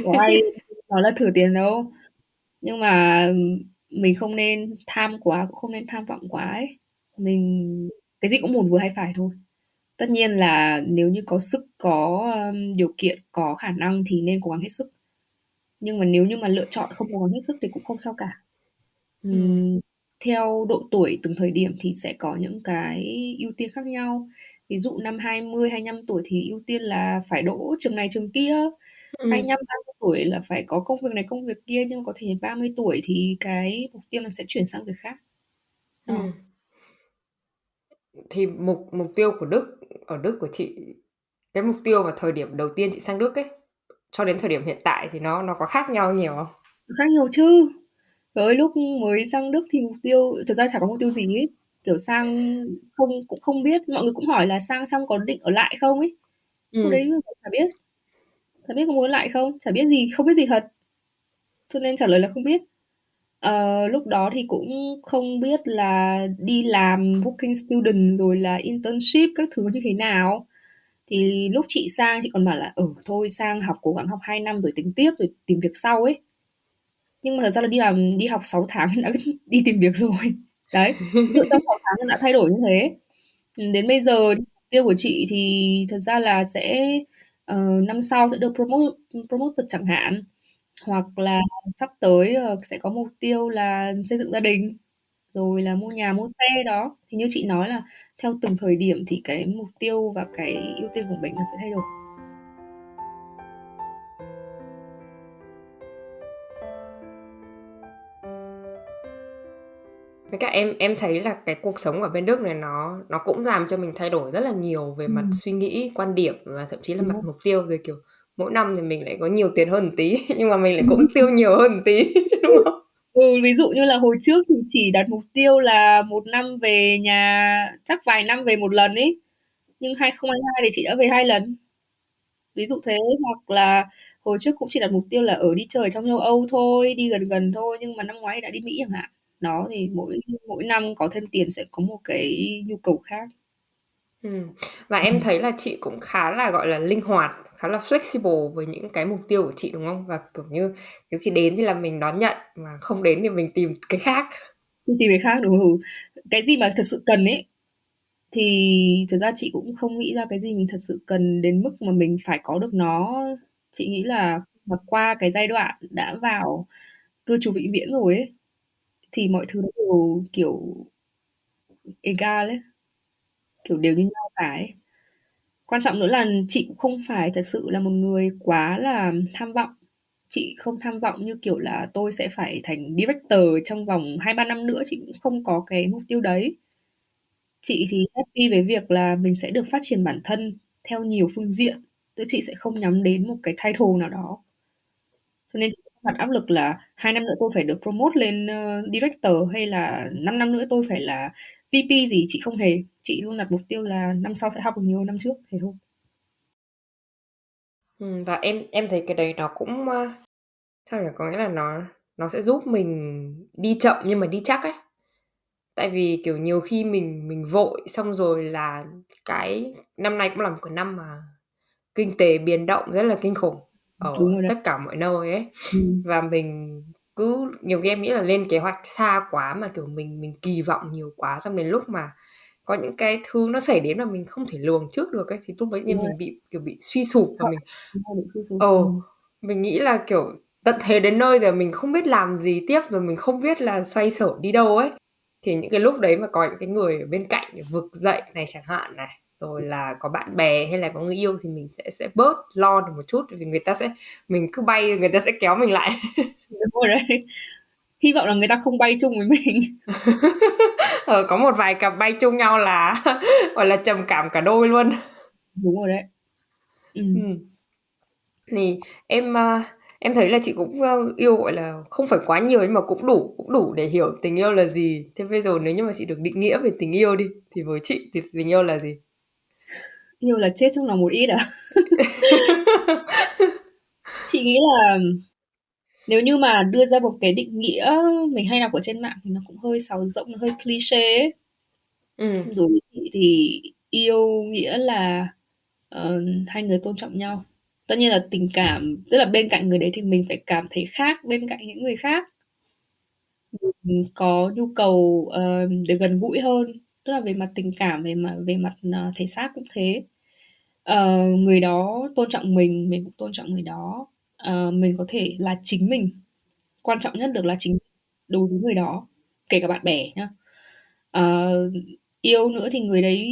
Có ai nói là thừa tiền đâu. Nhưng mà mình không nên tham quá, cũng không nên tham vọng quá ấy. Mình cái gì cũng một vừa hai phải thôi. Tất nhiên là nếu như có sức, có, ờm, điều kiện, có khả năng thì nên cố gắng hết sức. Nhưng mà nếu như mà lựa chọn không cố gắng hết sức thì cũng không sao cả. Ừm. Ừm, theo độ tuổi từng thời điểm thì sẽ có những cái ưu tiên khác nhau. Ví dụ năm 20, 25 tuổi thì ưu tiên là phải đỗ trường này trường kia, Ừm. 25, 30 tuổi là phải có công việc này công việc kia, nhưng có thể 30 tuổi thì cái mục tiêu nó sẽ chuyển sang việc khác. Đó. Ừm. Thì mục mục tiêu của Đức ở Đức của chị cái mục tiêu vào thời điểm đầu tiên chị sang Đức ấy, cho đến thời điểm hiện tại thì nó nó có khác nhau nhiều không? Khác nhiều chứ. Trời ơi, lúc mới sang Đức thì mục tiêu thực ra chả có mục tiêu gì ấy. Kiểu sang không cũng không biết, mọi người cũng hỏi là sang xong có định ở lại không ấy. Lúc Ừm. đấy chả biết. Thật biết có muốn lại không, chả biết gì, không biết gì thật. Cho nên trả lời là không biết. Ờ, lúc đó thì cũng không biết là đi làm working student rồi là internship các thứ như thế nào. Thì lúc chị sang chị còn bảo là "Ừ, thôi sang học cố gắng học 2 năm rồi tính tiếp, rồi tìm việc sau" ấy. Nhưng mà thật ra là đi làm đi học 6 tháng *laughs* đã *laughs* đi tìm việc rồi. Đấy, ví trong 6 tháng đã thay đổi như thế. Đến bây giờ tiêu của chị thì thật ra là sẽ, ờ, năm sau sẽ được promote promoted chẳng hạn, hoặc là sắp tới, ờ, sẽ có mục tiêu là xây dựng gia đình, rồi là mua nhà, mua xe, đó. Thì như chị nói là theo từng thời điểm thì cái mục tiêu và cái ưu tiên của mình nó sẽ thay đổi. Với cả em em thấy là cái cuộc sống ở bên Đức này nó nó cũng làm cho mình thay đổi rất là nhiều về mặt Ừm. suy nghĩ, quan điểm và thậm chí là Đúng mặt rồi. mục tiêu. Rồi, kiểu, mỗi năm thì mình lại có nhiều tiền hơn một tí, *laughs* nhưng mà mình lại cũng *laughs* tiêu nhiều hơn một tí, *laughs* đúng không? Ừ, ví dụ như là hồi trước thì chỉ đặt mục tiêu là 1 năm về nhà chắc vài năm về 1 lần ấy, nhưng 2022 thì chị đã về 2 lần. Ví dụ thế, hoặc là hồi trước cũng chỉ đặt mục tiêu là, ở đi chơi ở trong châu Âu thôi, đi gần gần thôi, nhưng mà năm ngoái đã đi Mỹ chẳng hạn. Đó, thì mỗi mỗi năm có thêm tiền sẽ có một cái nhu cầu khác. Ừm, và em Ừm. thấy là chị cũng khá là, gọi là, linh hoạt, khá là flexible với những cái mục tiêu của chị, đúng không? Và, kiểu như, cái gì đến thì là mình đón nhận, mà không đến thì mình tìm cái khác. Tìm cái khác, đúng, ừ. Cái gì mà thật sự cần ấy, thì thực ra chị cũng không nghĩ ra cái gì mình thật sự cần đến mức mà mình phải có được nó. Chị nghĩ là mà qua cái giai đoạn đã vào cư trú vĩnh viễn rồi ấy, thì mọi thứ nó đều, kiểu, egal ấy, kiểu, đều như nhau cả ấy. Quan trọng nữa là chị cũng không phải thật sự là một người quá là tham vọng. Chị không tham vọng như kiểu là tôi sẽ phải thành director trong vòng 2-3 năm nữa, chị cũng không có cái mục tiêu đấy. Chị thì happy với việc là mình sẽ được phát triển bản thân theo nhiều phương diện, chứ chị sẽ không nhắm đến một cái title nào đó. Cho nên chị đặt áp lực là 2 năm nữa tôi phải được promote lên, ơ, director hay là 5 năm nữa tôi phải là VP gì, chị không hề. Chị luôn đặt mục tiêu là năm sau sẽ học được nhiều hơn năm trước, thế thôi. Ừm, và em em thấy cái đấy nó cũng, ơ, sao nhỉ? Có nghĩa là nó nó sẽ giúp mình đi chậm nhưng mà đi chắc ấy. Tại vì, kiểu, nhiều khi mình mình vội xong rồi là cái năm nay cũng là một cái năm mà kinh tế biến động rất là kinh khủng Đúng ở rồi đấy. tất cả mọi nơi ấy. Ừm. Và mình cứ nhiều khi em nghĩ là lên kế hoạch xa quá mà, kiểu, mình mình kỳ vọng nhiều quá, xong đến lúc mà có những cái thứ nó xảy đến mà mình không thể lường trước được ấy, thì lúc đấy Đúng nhiên rồi. mình bị, kiểu, bị suy sụp và Sợ, mình đúng rồi, bị suy sụp, ờ, ừm. mình nghĩ là, kiểu, tận thế đến nơi rồi mình không biết làm gì tiếp, rồi mình không biết là xoay sở đi đâu ấy. Thì những cái lúc đấy mà có những cái người ở bên cạnh vực dậy này chẳng hạn này, rồi là có bạn bè hay là có người yêu thì mình sẽ sẽ bớt lo được một chút, vì người ta sẽ mình cứ bay người ta sẽ kéo mình lại. *laughs* Đúng rồi đấy. Hy vọng là người ta không bay chung với mình. *laughs* Ờ, có một vài cặp bay chung nhau là, *laughs* gọi là, trầm cảm cả đôi luôn. Đúng rồi đấy. Ừm. Ừm. Thì em, ơ, em thấy là chị cũng, ơ, yêu, gọi là, không phải quá nhiều nhưng mà cũng đủ cũng đủ để hiểu tình yêu là gì. Thế bây giờ nếu như mà chị được định nghĩa về tình yêu đi, thì với chị thì tình yêu là gì? Yêu là chết trong lòng một ít à? *laughs* Chị nghĩ là nếu như mà đưa ra một cái định nghĩa mình hay đọc ở trên mạng thì nó cũng hơi sáo rỗng, nó hơi cliché ấy. Với chị thì yêu nghĩa là, ờ, hai người tôn trọng nhau. Tất nhiên là tình cảm tức là bên cạnh người đấy thì mình phải cảm thấy khác bên cạnh những người khác. Mình có nhu cầu, ờ, được gần gũi hơn, tức là về mặt tình cảm, về mặt về mặt, ờ, thể xác cũng thế. Ờ, người đó tôn trọng mình, mình cũng tôn trọng người đó. Ờ, mình có thể là chính mình, quan trọng nhất được là chính đối với người đó, kể cả bạn bè nhá. Ờ, yêu nữa thì người đấy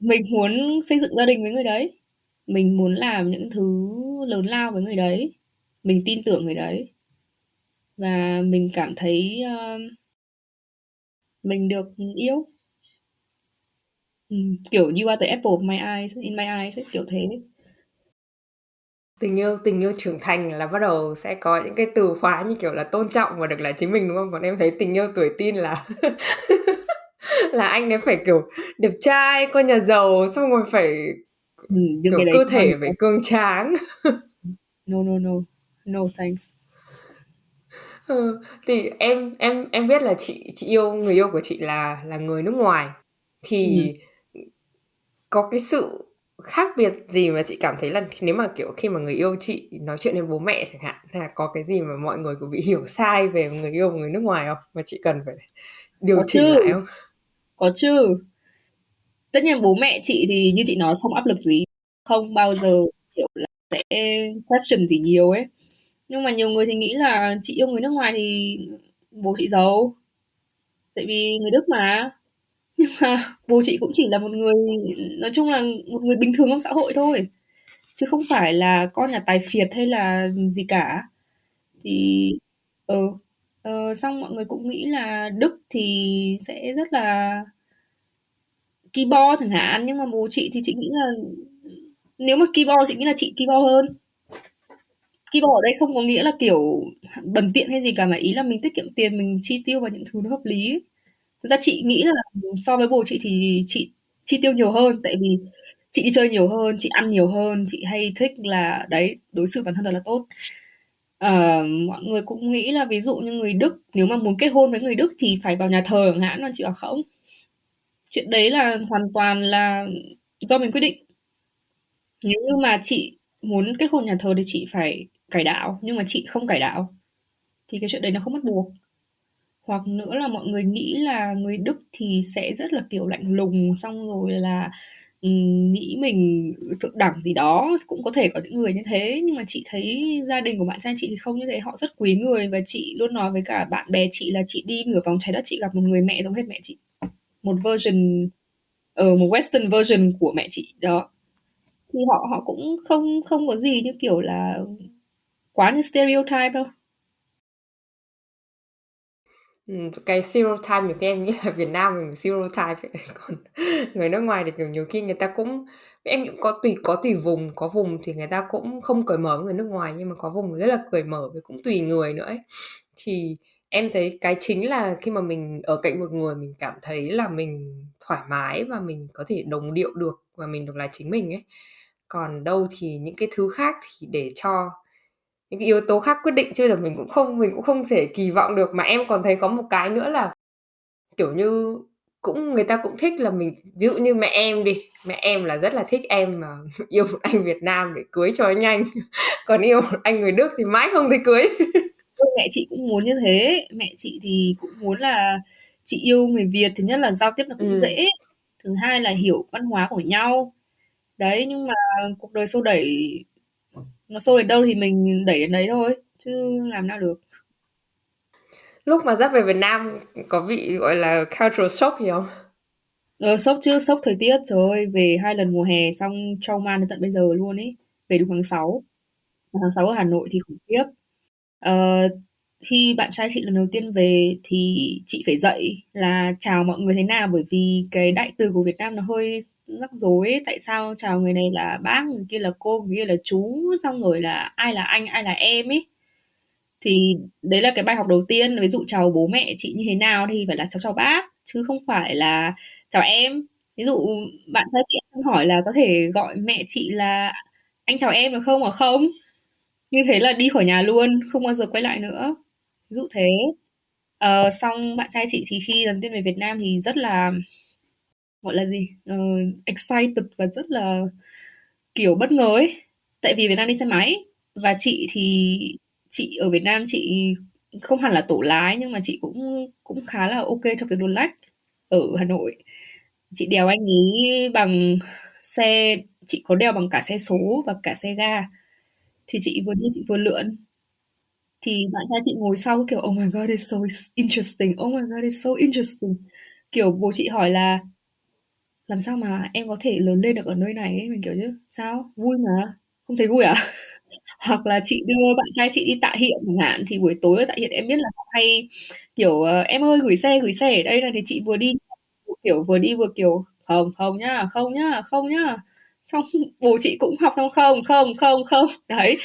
mình muốn xây dựng gia đình với người đấy, mình muốn làm những thứ lớn lao với người đấy, mình tin tưởng người đấy. Và mình cảm thấy, ơ mình được, ừm, yêu. Ừm, kiểu, you are the apple of my eyes, in my eyes ấy, kiểu thế. Tình yêu tình yêu trưởng thành là bắt đầu sẽ có những cái từ khóa như kiểu là tôn trọng và được là chính mình, đúng không? Còn em thấy tình yêu tuổi teen là *laughs* là anh ấy phải, kiểu, đẹp trai, con nhà giàu, xong rồi phải, Ừm, kiểu, cái đấy cơ không bao thể giờ phải cường tráng. No, no, no. No thanks. Ừ, thì em em em biết là chị chị yêu người yêu của chị là là người nước ngoài, thì, Ừm. ừm, có cái sự khác biệt gì mà chị cảm thấy là nếu mà, kiểu, khi mà người yêu chị nói chuyện với bố mẹ chẳng hạn, hay là có cái gì mà mọi người, kiểu, bị hiểu sai về người yêu của người nước ngoài không? Mà chị cần phải điều Có chỉnh chứ, lại không? có chứ. Tất nhiên bố mẹ chị thì như chị nói không áp lực gì, không bao giờ, kiểu là, sẽ question gì nhiều ấy. Nhưng mà nhiều người thì nghĩ là chị yêu người nước ngoài thì bố chị giàu. Tại vì người Đức mà. Nhưng mà bố chị cũng chỉ là một người nói chung là một người bình thường trong xã hội thôi, chứ không phải là con nhà tài phiệt hay là gì cả. Thì ừ. Ờ, xong mọi người cũng nghĩ là Đức thì sẽ rất là ki bo chẳng hạn, nhưng mà bố chị thì chị nghĩ là nếu mà ki bo chị nghĩ là chị ki bo hơn. Ki bo ở đây không có nghĩa là, kiểu, bần tiện hay gì cả, mà ý là mình tiết kiệm tiền, mình chi tiêu vào những thứ nó hợp lý ấy. Thực ra chị nghĩ là so với bố chị thì chị chi tiêu nhiều hơn, tại vì chị đi chơi nhiều hơn, chị ăn nhiều hơn, chị hay thích là đấy, đối xử bản thân thật là tốt. Ờ, mọi người cũng nghĩ là ví dụ như người Đức nếu mà muốn kết hôn với người Đức thì phải vào nhà thờ chẳng hạn, nhưng mà chị bảo không. Chuyện đấy là hoàn toàn là do mình quyết định. Nếu như mà chị muốn kết hôn nhà thờ thì chị phải cải đạo, nhưng mà chị không cải đạo thì cái chuyện đấy nó không bắt buộc. Hoặc nữa là mọi người nghĩ là người Đức thì sẽ rất là, kiểu, lạnh lùng, xong rồi là, ừm, nghĩ mình thượng đẳng gì đó, cũng có thể có những người như thế, nhưng mà chị thấy gia đình của bạn trai chị thì không như thế, họ rất quý người và chị luôn nói với cả bạn bè chị là chị đi nửa vòng trái đất chị gặp một người mẹ giống hệt mẹ chị. Một version ờ, một western version của mẹ chị, đó. Thì họ họ cũng không không có gì như, kiểu là, quá như stereotype đâu. Ừm, cái stereotype nhiều khi em nghĩ là Việt Nam mình stereotype ấy, *laughs* còn người nước ngoài thì, kiểu, nhiều khi người ta cũng em cũng có tùy có tùy vùng, có vùng thì người ta cũng không cởi mở với người nước ngoài, nhưng mà có vùng rất là cởi mở với cũng tùy người nữa ấy. Thì em thấy cái chính là khi mà mình ở cạnh một người mình cảm thấy là mình thoải mái và mình có thể đồng điệu được và mình được là chính mình ấy. Còn đâu thì những cái thứ khác thì để cho những cái yếu tố khác quyết định chứ giờ mình cũng không mình cũng không thể kỳ vọng được. Mà em còn thấy có một cái nữa là, kiểu như, cũng người ta cũng thích là mình ví dụ như mẹ em đi, mẹ em là rất là thích em mà *laughs* yêu một anh Việt Nam để cưới cho nhanh, *laughs* còn yêu một anh người Đức thì mãi không thấy cưới. Ừ, mẹ chị cũng muốn như thế, mẹ chị thì cũng muốn là chị yêu người Việt, thứ nhất là giao tiếp nó cũng Ừm. dễ, thứ hai là hiểu văn hóa của nhau. Đấy, nhưng mà cuộc đời xô đẩy nó xô đến đâu thì mình đẩy đến đấy thôi, chứ làm nào được. Lúc mà dắt về Việt Nam, có bị, gọi là, cultural shock gì không? Ờ, sốc chứ, sốc thời tiết, trời ơi, về 2 lần mùa hè xong trauma đến tận bây giờ luôn ấy. Về đúng tháng 6, mà tháng 6 ở Hà Nội thì khủng khiếp. Ờ, khi bạn trai chị lần đầu tiên về thì chị phải dạy là chào mọi người thế nào, bởi vì cái đại từ của Việt Nam nó hơi rắc rối ấy. Tại sao chào người này là bác, người kia là cô, người kia là chú, xong rồi là ai là anh, ai là em ấy. Thì đấy là cái bài học đầu tiên, ví dụ chào bố mẹ chị như thế nào thì phải là cháu chào bác, chứ không phải là chào em. Ví dụ bạn trai chị hỏi là có thể gọi mẹ chị là "Anh chào em" được không? Bảo không. Như thế là đi khỏi nhà luôn, không bao giờ quay lại nữa. Ví dụ thế. Ờ, xong bạn trai chị thì khi lần tiên về Việt Nam thì rất là gọi là gì? Ờ, excited và rất là, kiểu, bất ngờ ấy. Tại vì Việt Nam đi xe máy và chị thì chị ở Việt Nam chị không hẳn là tổ lái nhưng mà chị cũng cũng khá là ok trong việc luồn lách ở Hà Nội. Chị đèo anh ấy bằng xe chị có đèo bằng cả xe số và cả xe ga. Thì chị vừa đi chị vừa lượn. Thì bạn trai chị ngồi sau kiểu "Oh my god, it's so interesting, oh my god, it's so interesting." Kiểu, bố chị hỏi là "Làm sao mà em có thể lớn lên được ở nơi này ấy?" Mình kiểu chứ "Sao? Vui mà, không thấy vui à?" *laughs* Hoặc là chị đưa bạn trai chị đi Tạ Hiện chẳng hạn, thì buổi tối ở Tạ Hiện em biết là họ hay, kiểu, ờ, "Em ơi, gửi xe, gửi xe ở đây này." Thì chị vừa đi, kiểu, vừa đi vừa, kiểu "Không, không nhá, không nhá, không nhá." Xong bố chị cũng học xong "Không, không, không, không." Đấy,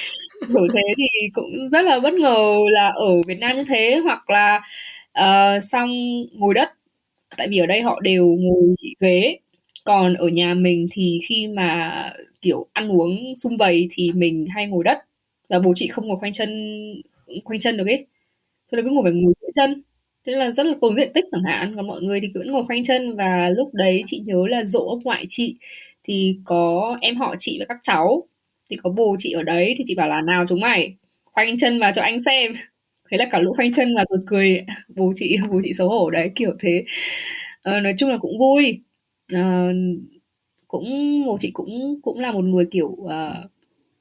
kiểu thế thì cũng rất là bất ngờ là ở Việt Nam như thế. Hoặc là, uh, xong ngồi đất, tại vì ở đây họ đều ngồi ghế, còn ở nhà mình thì khi mà, kiểu, ăn uống sum vầy thì mình hay ngồi đất và bố chị không ngồi khoanh chân khoanh chân được ấy. Thế là cứ ngồi phải ngồi giữa chân, thế là rất là tốn diện tích chẳng hạn. Còn mọi người thì cứ ngồi khoanh chân và lúc đấy chị nhớ là dỗ ông ngoại chị thì có em họ chị và các cháu, thì có bố chị ở đấy thì chị bảo là "Nào chúng mày, khoanh chân vào cho anh xem." Thế là cả lũ khoanh chân và rồi cười, bố chị *laughs* bố chị xấu hổ đấy, kiểu thế. à, nói chung là cũng vui. à, cũng bố chị cũng cũng là một người, kiểu, ờ,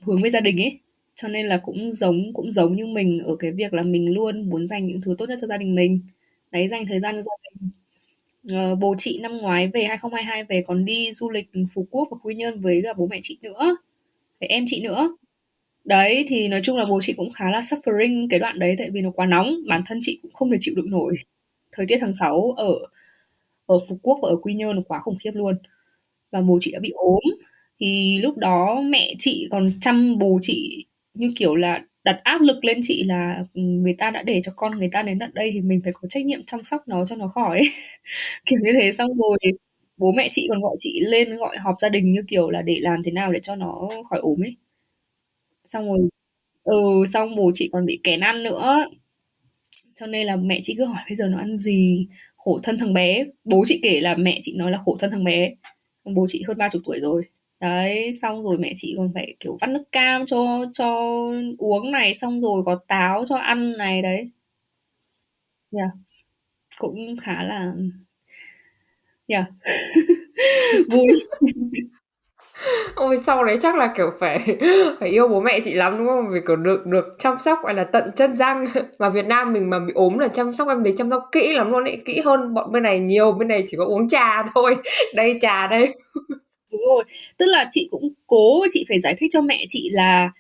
hướng về gia đình ấy, cho nên là cũng giống cũng giống như mình ở cái việc là mình luôn muốn dành những thứ tốt nhất cho gia đình mình. Đấy, dành thời gian cho gia đình. Ờ, bố chị năm ngoái về 2022 về còn đi du lịch Phú Quốc và Quy Nhơn với cả bố mẹ chị nữa, với em chị nữa. Đấy, thì nói chung là bố chị cũng khá là suffering cái đoạn đấy tại vì nó quá nóng, bản thân chị cũng không thể chịu đựng nổi. Thời tiết tháng 6 ở ở Phú Quốc và ở Quy Nhơn nó quá khủng khiếp luôn. Và bố chị đã bị ốm, thì lúc đó mẹ chị còn chăm bố chị như kiểu là đặt áp lực lên chị là ừ, người ta đã để cho con người ta đến tận đây thì mình phải có trách nhiệm chăm sóc nó cho nó khỏi. Ấy. *laughs* kiểu như thế, xong rồi bố mẹ chị còn gọi chị lên, gọi họp gia đình như kiểu là để làm thế nào để cho nó khỏi ốm ấy. Xong rồi ừ xong bố chị còn bị kén ăn nữa. Cho nên là mẹ chị cứ hỏi bây giờ nó ăn gì, khổ thân thằng bé. Bố chị kể là mẹ chị nói là khổ thân thằng bé. Bố chị hơn ba chục tuổi rồi đấy xong rồi mẹ chị còn phải kiểu vắt nước cam cho cho uống này xong rồi có táo cho ăn này đấy yeah. cũng khá là yeah. Dạ. *laughs* vui *laughs* Ôi, sau đấy chắc là, kiểu, phải *laughs* phải yêu bố mẹ chị lắm, đúng không? Vì, kiểu, được được chăm sóc, gọi là, tận chân răng. Mà Việt Nam mình mà bị ốm là chăm sóc em thấy chăm sóc kỹ lắm luôn ấy, kỹ hơn bọn bên này nhiều, bên này chỉ có uống trà thôi. Đây, trà đây. Đúng rồi, tức là chị cũng cố chị phải giải thích cho mẹ chị là,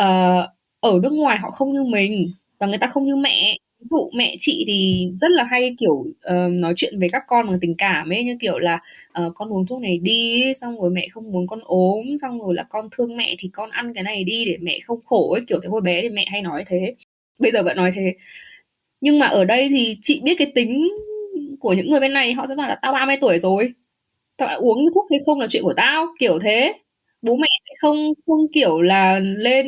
uh, ở nước ngoài họ không như mình và người ta không như mẹ. Ví dụ mẹ chị thì rất là hay, kiểu, uh, nói chuyện với các con bằng tình cảm ấy, như kiểu là, uh, "Con uống thuốc này đi, xong rồi mẹ không muốn con ốm, xong rồi là con thương mẹ thì con ăn cái này đi để mẹ không khổ" ấy, kiểu thế. Hồi bé thì mẹ hay nói thế, bây giờ vẫn nói thế. Nhưng mà ở đây thì chị biết cái tính của những người bên này, họ sẽ bảo là "Tao 30 tuổi rồi, tao đã uống thuốc hay không là chuyện của tao", kiểu thế. Bố mẹ sẽ không không, kiểu là, lên,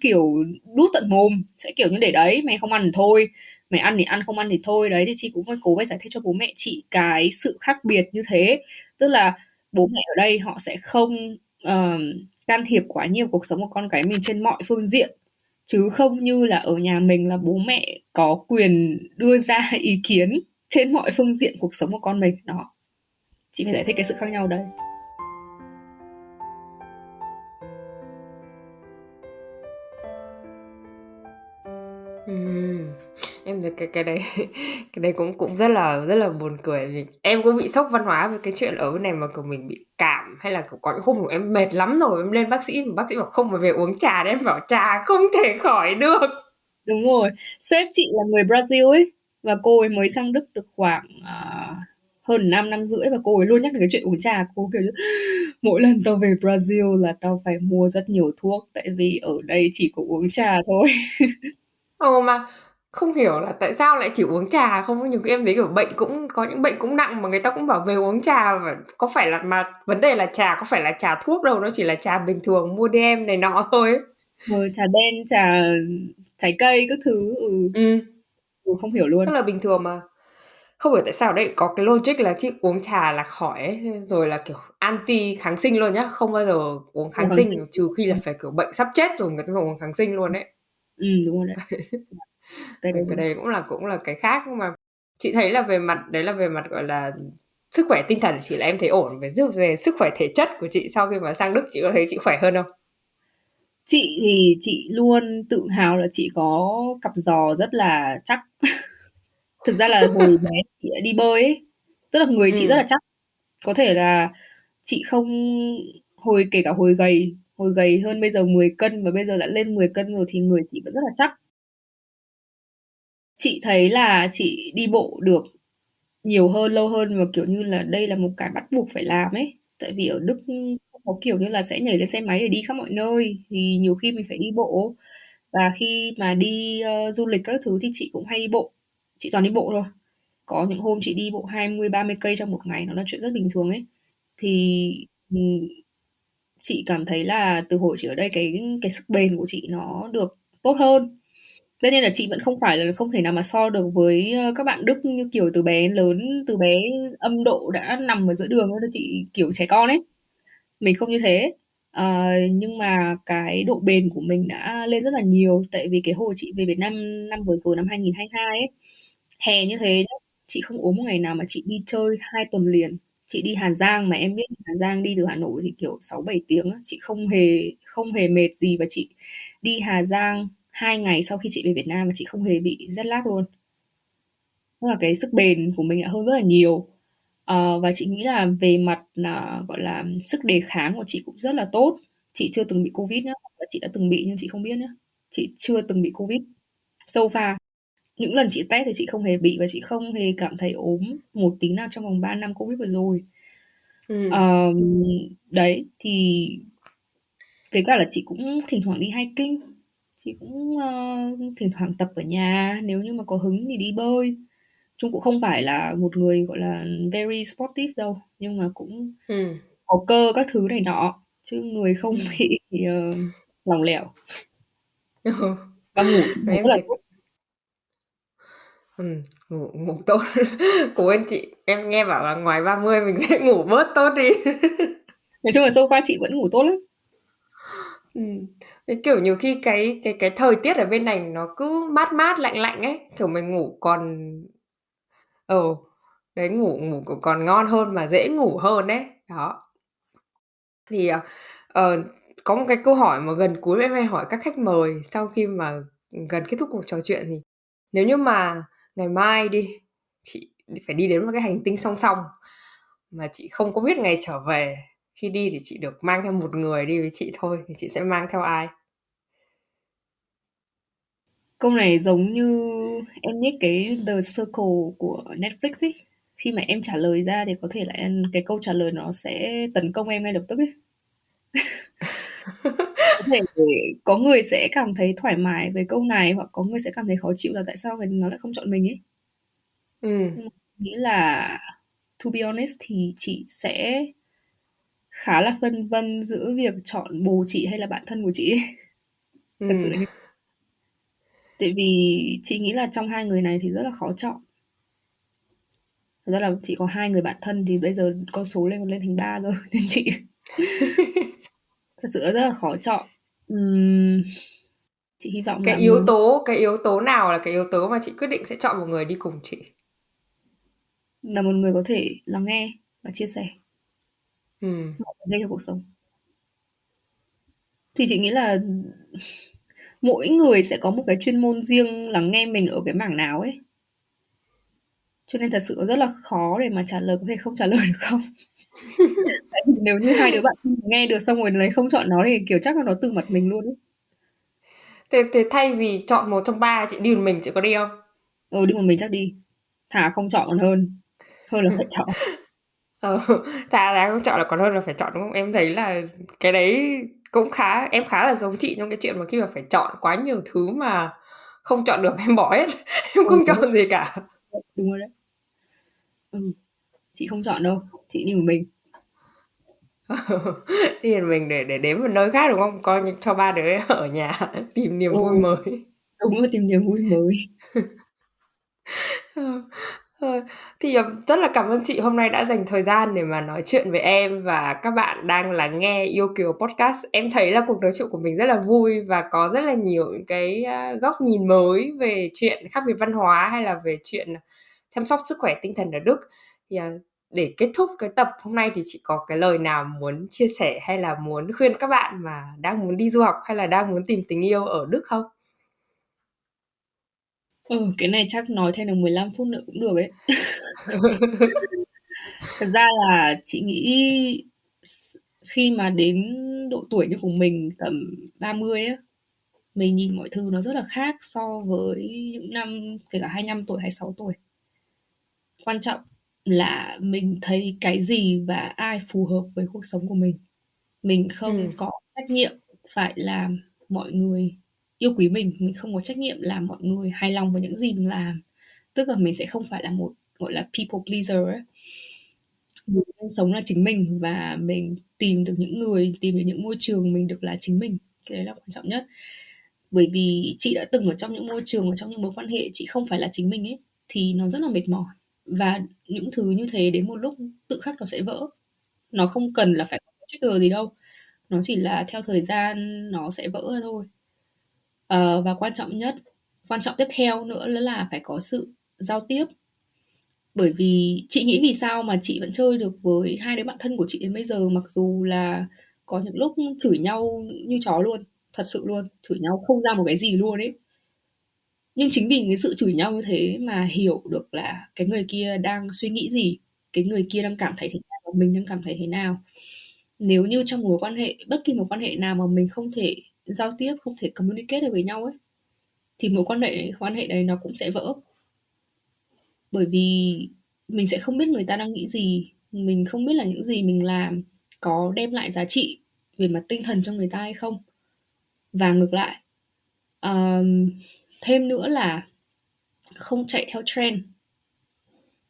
kiểu, đút tận mồm, sẽ, kiểu như, để đấy, "Mày không ăn thì thôi, mày ăn thì ăn, không ăn thì thôi." Đấy, thì chị cũng phải cố phải giải thích cho bố mẹ chị cái sự khác biệt như thế. Tức là bố mẹ ở đây họ sẽ không, ờ, can thiệp quá nhiều cuộc sống của con cái mình trên mọi phương diện, chứ không như là ở nhà mình là bố mẹ có quyền đưa ra *laughs* ý kiến trên mọi phương diện cuộc sống của con mình. Đó. Chị phải giải thích cái sự khác nhau đây. Em thấy cái cái đấy *laughs* cái đấy cũng cũng rất là rất là buồn cười vì em cũng bị sốc văn hóa về cái chuyện ở bên này mà, kiểu, mình bị cảm hay là, kiểu, có những hôm của em mệt lắm rồi, em lên bác sĩ mà bác sĩ bảo không phải về uống trà đấy, em bảo trà không thể *laughs* khỏi được. Đúng rồi, sếp chị là người Brazil ấy, và cô ấy mới sang Đức được khoảng, à, hơn 5 năm rưỡi và cô ấy luôn nhắc đến cái chuyện uống trà. Cô, kiểu mỗi lần tao về Brazil là tao phải mua rất nhiều thuốc, tại vì ở đây chỉ có uống trà thôi. Ừ, mà không hiểu là tại sao lại chỉ uống trà không? Nhiều khi em thấy, kiểu, bệnh cũng có những bệnh cũng nặng mà người ta cũng bảo về uống trà và có phải là mà vấn đề là trà có phải là trà thuốc đâu, nó chỉ là trà bình thường mua đem này nọ thôi. Rồi trà đen, trà trái cây các thứ, ừ. Ừm. Ừ, không hiểu luôn. Rất là bình thường mà. Không hiểu tại sao ở đây có cái logic là chỉ uống trà là khỏi ấy, rồi là, kiểu, anti kháng sinh luôn nhá, không bao giờ uống kháng sinh, trừ khi là Ừm. phải, kiểu, bệnh sắp chết rồi người ta mới uống kháng sinh luôn ấy. Ừm, đúng rồi đấy. *laughs* Cái Ừ, đấy cái đúng. đấy cũng là cũng là cái khác, nhưng mà chị thấy là về mặt đấy là về mặt, gọi là, sức khỏe tinh thần của chị là em thấy ổn, về sức về sức khỏe thể chất của chị sau khi mà sang Đức chị có thấy chị khỏe hơn không? Chị thì chị luôn tự hào là chị có cặp giò rất là chắc. *laughs* Thực ra là hồi *laughs* bé chị đã đi bơi ấy, tức là người chị rất là Ừm. chắc. Có thể là chị không hồi kể cả hồi gầy, hồi gầy hơn bây giờ 10 cân và bây giờ đã lên 10 cân rồi thì người chị vẫn rất là chắc. Chị thấy là chị đi bộ được nhiều hơn, lâu hơn và, kiểu như là, đây là một cái bắt buộc phải làm ấy. Tại vì ở Đức không có, kiểu như là, sẽ nhảy lên xe máy để đi khắp mọi nơi, thì nhiều khi mình phải đi bộ. Và khi mà đi, ơ, du lịch các thứ thì chị cũng hay đi bộ, chị toàn đi bộ thôi. Có những hôm chị đi bộ 20-30 cây trong một ngày, nó là chuyện rất bình thường ấy. Thì, ừ, chị cảm thấy là từ hồi chị ở đây cái cái sức bền của chị nó được tốt hơn. Tất nhiên là chị vẫn không phải là không thể nào mà so được với, ờ, các bạn Đức như, kiểu, từ bé lớn, từ bé âm độ đã nằm ở giữa đường đó chị, kiểu, trẻ con ấy. Mình không như thế. à, nhưng mà cái độ bền của mình đã lên rất là nhiều, tại vì cái hồi chị về Việt Nam năm vừa rồi, năm 2022 ấy, hè như thế nhá, chị không ốm một ngày nào mà chị đi chơi 2 tuần liền. Chị đi Hà Giang mà em biết Hà Giang đi từ Hà Nội thì, kiểu, 6-7 tiếng á, chị không hề không hề mệt gì và chị đi Hà Giang 2 ngày sau khi chị về Việt Nam và chị không hề bị jet lag luôn. Tức là cái sức bền của mình đã hơn rất là nhiều. Ờ, và chị nghĩ là về mặt, là gọi là, sức đề kháng của chị cũng rất là tốt. Chị chưa từng bị Covid nhá, hoặc là chị đã từng bị nhưng chị không biết nhá. Chị chưa từng bị Covid. So far, những lần chị test thì chị không hề bị và chị không hề cảm thấy ốm một tí nào trong vòng 3 năm Covid vừa rồi. Ừm. Ờm, đấy, thì với cả là chị cũng thỉnh thoảng đi hiking, chị cũng, ơ, thỉnh thoảng tập ở nhà, nếu như mà có hứng thì đi bơi. Chung cũng không phải là một người, gọi là, very sportive đâu, nhưng mà cũng Ừm. có cơ các thứ này nọ, chứ người không Ừm. bị, ờ, lỏng lẻo. *laughs* Ừ. Và ngủ rất là tốt. Ừm, ngủ ngủ tốt. *laughs* Cố bên chị, em nghe bảo là ngoài 30 mình sẽ ngủ bớt tốt đi. *laughs* Nói chung là so far chị vẫn ngủ tốt lắm. Ừm, cái, kiểu, nhiều khi cái cái cái thời tiết ở bên này nó cứ mát mát, lạnh lạnh ấy, kiểu, mình ngủ còn ừ, đấy, ngủ ngủ c còn ngon hơn mà dễ ngủ hơn ấy, đó. Thì, ờ, ờ, có một cái câu hỏi mà gần cuối em hay hỏi các khách mời sau khi mà, ừm, gần kết thúc cuộc trò chuyện thì nếu như mà ngày mai đi, chị phải đi đến một cái hành tinh song song mà chị không có biết ngày trở về, khi đi thì chị được mang theo một người đi với chị thôi thì chị sẽ mang theo ai? Câu này giống như em biết cái The Circle của Netflix ấy, khi mà em trả lời ra thì có thể là cái câu trả lời nó sẽ tấn công em ngay lập tức ấy. *laughs* Có thể có người sẽ cảm thấy thoải mái với câu này, hoặc có người sẽ cảm thấy khó chịu là tại sao người nó lại không chọn mình ấy. Ừm. Nhưng mà nghĩ là to be honest thì chị sẽ khá là phân vân giữa việc chọn bồ chị hay là bạn thân của chị ấy. Thật sự Ừm. là như Tại vì chị nghĩ là trong hai người này thì rất là khó chọn. Thật ra là chị có 2 người bạn thân thì bây giờ con số lên còn lên thành 3 cơ, *laughs* nên chị *laughs* thật sự rất là khó chọn. Ừm, chị hy vọng Cái là yếu tố cái yếu tố nào là cái yếu tố mà chị quyết định sẽ chọn một người đi cùng chị? Là một người có thể lắng nghe và chia sẻ. Ừm. Mọi vấn đề trong cuộc sống. Thì chị nghĩ là mỗi người sẽ có một cái chuyên môn riêng lắng nghe mình ở cái mảng nào ấy. Cho nên thật sự rất là khó để mà trả lời, có thể không trả lời được không? *laughs* Tại *laughs* vì nếu như hai đứa bạn nghe được xong rồi lấy không chọn nó thì, kiểu, chắc là nó từ mặt mình luôn ấy. Thế thế thay vì chọn một trong 3 chị đi một mình chị có đi không? Ừ, đi một mình chắc đi. Thà không chọn còn hơn, hơn là phải *laughs* chọn. Ờ, thà là không chọn là còn hơn là phải chọn, đúng không? Em thấy là cái đấy cũng khá em khá là giống chị trong cái chuyện mà khi mà phải chọn quá nhiều thứ mà không chọn được *laughs* em bỏ hết, em Ừ, không đúng rồi. chọn gì cả. Đúng rồi đấy. Ừm, chị không chọn đâu, chị đi một mình. Ờ, đi một mình để để đến một nơi khác, đúng không? Coi như cho 3 đứa ở nhà *laughs* tìm niềm vui mới. đúng rồi, tìm niềm vui mới. *laughs* Ờ, ờ, thì, ờm, rất là cảm ơn chị hôm nay đã dành thời gian để mà nói chuyện với em và các bạn đang lắng nghe Yêu Kiều Podcast. Em thấy là cuộc nói chuyện của mình rất là vui và có rất là nhiều những cái, a, góc nhìn mới về chuyện khác biệt văn hóa hay là về chuyện, chăm sóc sức khỏe tinh thần ở Đức. Thì, à, để kết thúc cái tập hôm nay thì chị có cái lời nào muốn chia sẻ hay là muốn khuyên các bạn mà đang muốn đi du học hay là đang muốn tìm tình yêu ở Đức không? Ừ, cái này chắc nói thêm được 15 phút nữa cũng được ấy. *laughs* Thật ra là chị nghĩ khi mà đến độ tuổi như của mình tầm 30 á, mình nhìn mọi thứ nó rất là khác so với những năm kể cả 25 tuổi, 26 tuổi. Quan trọng là mình thấy cái gì và ai phù hợp với cuộc sống của mình. Mình Ừm. không có trách nhiệm phải làm mọi người yêu quý mình, mình không có trách nhiệm làm mọi người hài lòng với những gì mình làm. Tức là mình sẽ không phải là một, gọi là, people pleaser ấy. Mình nên sống là chính mình và mình tìm được những người, tìm được những môi trường mình được là chính mình, cái đấy là quan trọng nhất. Bởi vì chị đã từng ở trong những môi trường, ở trong những mối quan hệ chị không phải là chính mình ấy, thì nó rất là mệt mỏi. Và những thứ như thế đến một lúc tự khắc nó sẽ vỡ. Nó không cần là phải có trigger gì đâu, nó chỉ là theo thời gian nó sẽ vỡ ra thôi. Ờ, và quan trọng nhất quan trọng tiếp theo nữa là phải có sự giao tiếp. Bởi vì chị nghĩ vì sao mà chị vẫn chơi được với hai đứa bạn thân của chị đến bây giờ, mặc dù là có những lúc chửi nhau như chó luôn, thật sự luôn, chửi nhau không ra một cái gì luôn ấy. Nhưng chính vì cái sự chửi nhau như thế mà hiểu được là cái người kia đang suy nghĩ gì, cái người kia đang cảm thấy thế nào và mình đang cảm thấy thế nào. nếu như trong mối quan hệ bất kỳ mối quan hệ nào mà mình không thể giao tiếp, không thể communicate được với nhau ấy, thì mối quan hệ quan hệ đấy nó cũng sẽ vỡ. Bởi vì mình sẽ không biết người ta đang nghĩ gì, mình không biết là những gì mình làm có đem lại giá trị về mặt tinh thần cho người ta hay không. Và ngược lại. um, thêm nữa là không chạy theo trend.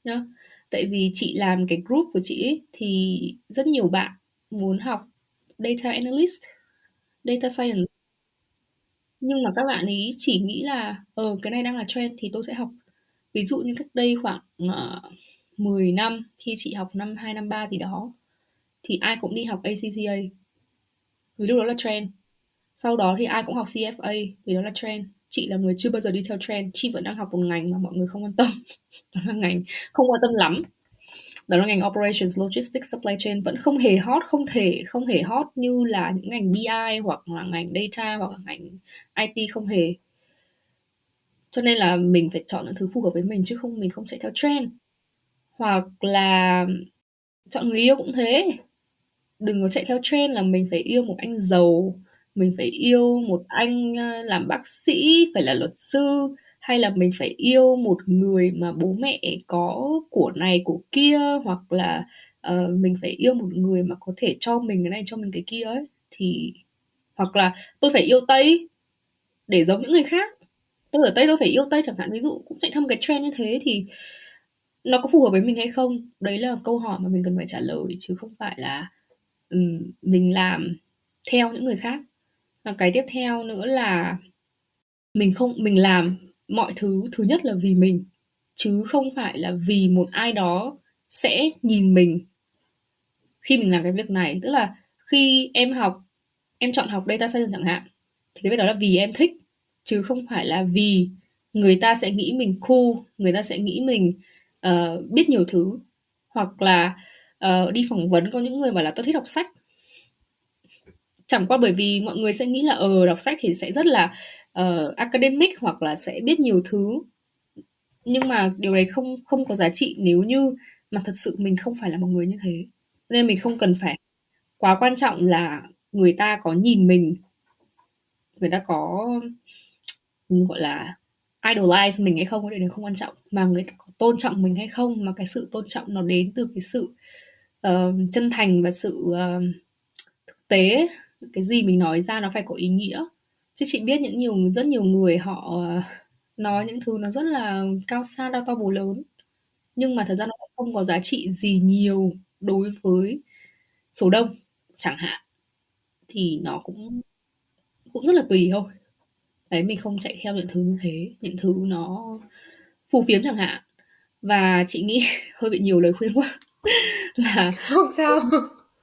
Nhá. Tại vì chị làm cái group của chị ấy, thì rất nhiều bạn muốn học data analyst, data science. Nhưng mà các bạn ấy chỉ nghĩ là, ờ, cái này đang là trend thì tôi sẽ học. Ví dụ như cách đây khoảng, ờ, uh, 10 năm khi chị học năm 2, năm 3 gì đó, thì ai cũng đi học ACCA. Vì lúc đó là trend. Sau đó thì ai cũng học CFA vì đó là trend. Chị là người chưa bao giờ đi theo trend, chị vẫn đang học một ngành mà mọi người không quan tâm. *laughs* Đó là ngành không quan tâm lắm. Đó là ngành Operations, Logistics, Supply Chain vẫn không hề hot, không thể không hề hot như là những ngành BI hoặc là ngành data hoặc là ngành IT không hề. Cho nên là mình phải chọn những thứ phù hợp với mình chứ không mình không chạy theo trend. Hoặc là chọn người yêu cũng thế. Đừng có chạy theo trend là mình phải yêu một anh giàu, mình phải yêu một anh, làm bác sĩ, phải là luật sư, hay là mình phải yêu một người mà bố mẹ có của này của kia, hoặc là, ờ, mình phải yêu một người mà có thể cho mình cái này, cho mình cái kia ấy, thì hoặc là tôi phải yêu Tây để giống những người khác. Tôi ở Tây tôi phải yêu Tây chẳng hạn, ví dụ cũng chạy theo một cái trend như thế thì nó có phù hợp với mình hay không? Đấy là câu hỏi mà mình cần phải trả lời chứ không phải là, ừm, mình làm theo những người khác. Và cái tiếp theo nữa là mình không mình làm mọi thứ thứ nhất là vì mình, chứ không phải là vì một ai đó sẽ nhìn mình khi mình làm cái việc này. Tức là khi em học em chọn học data science chẳng hạn, thì cái việc đó là vì em thích, chứ không phải là vì người ta sẽ nghĩ mình cool, người ta sẽ nghĩ mình, uh, biết nhiều thứ. Hoặc là, uh, đi phỏng vấn có những người bảo là tôi thích đọc sách." Chẳng qua bởi vì mọi người sẽ nghĩ là, ờ, đọc sách thì sẽ rất là, uh, academic hoặc là sẽ biết nhiều thứ. Nhưng mà điều đấy không không có giá trị nếu như mà thật sự mình không phải là một người như thế. Nên mình không cần phải quá quan trọng là người ta có nhìn mình người ta có, gọi là, idolize mình hay không, cái điều không quan trọng, mà người ta có tôn trọng mình hay không, mà cái sự tôn trọng nó đến từ cái sự, uh, chân thành và sự, uh, thực tế. Cái gì mình nói ra nó phải có ý nghĩa. Chứ chị biết những nhiều rất nhiều người họ, ờ, nói những thứ nó rất là cao xa, đao to búa lớn, nhưng mà thật ra nó không có giá trị gì nhiều đối với số đông chẳng hạn. Thì nó cũng cũng rất là tùy thôi. Đấy, mình không chạy theo những thứ như thế, những thứ nó phù phiếm chẳng hạn. Và chị nghĩ *laughs* hơi bị nhiều lời khuyên quá, *laughs* là Không sao.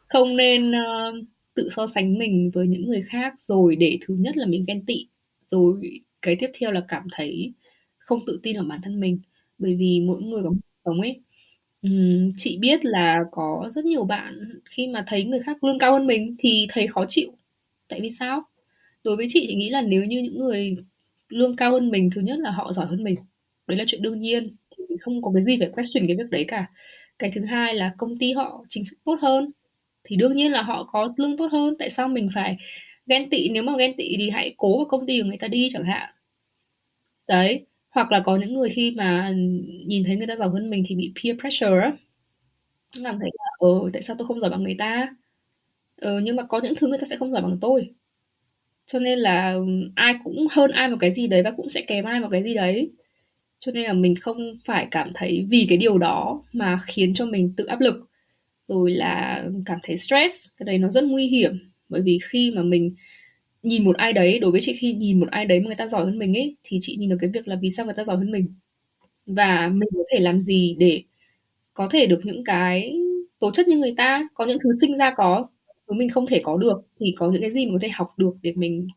không nên, ơ, tự so sánh mình với những người khác, rồi để thứ nhất là mình ghen tị, rồi cái tiếp theo là cảm thấy không tự tin ở bản thân mình. Bởi vì mỗi người có một cuộc sống ấy. Ừm, chị biết là có rất nhiều bạn khi mà thấy người khác lương cao hơn mình thì thấy khó chịu. Tại vì sao? Đối với chị, chị nghĩ là nếu như những người lương cao hơn mình, thứ nhất là họ giỏi hơn mình, đấy là chuyện đương nhiên, thì không có cái gì phải question cái việc đấy cả. Cái thứ hai là công ty họ chính sách tốt hơn, thì đương nhiên là họ có lương tốt hơn, tại sao mình phải ghen tị? Nếu mà ghen tị thì hãy cố vào công ty của người ta đi chẳng hạn. Đấy, hoặc là có những người khi mà nhìn thấy người ta giàu hơn mình thì bị peer pressure á. Cảm thấy là, ờ, tại sao tôi không giỏi bằng người ta? Ờ, nhưng mà có những thứ người ta sẽ không giỏi bằng tôi. Cho nên là ai cũng hơn ai một cái gì đấy và cũng sẽ kém ai một cái gì đấy. Cho nên là mình không phải cảm thấy vì cái điều đó mà khiến cho mình tự áp lực, rồi là cảm thấy stress, cái đấy nó rất nguy hiểm. Bởi vì khi mà mình nhìn một ai đấy, đối với chị khi nhìn một ai đấy mà người ta giỏi hơn mình ấy, thì chị nhìn được cái việc là vì sao người ta giỏi hơn mình. Và mình có thể làm gì để có thể được những cái tố chất như người ta, có những thứ sinh ra có, thứ mình không thể có được, thì có những cái gì mình có thể học được để mình,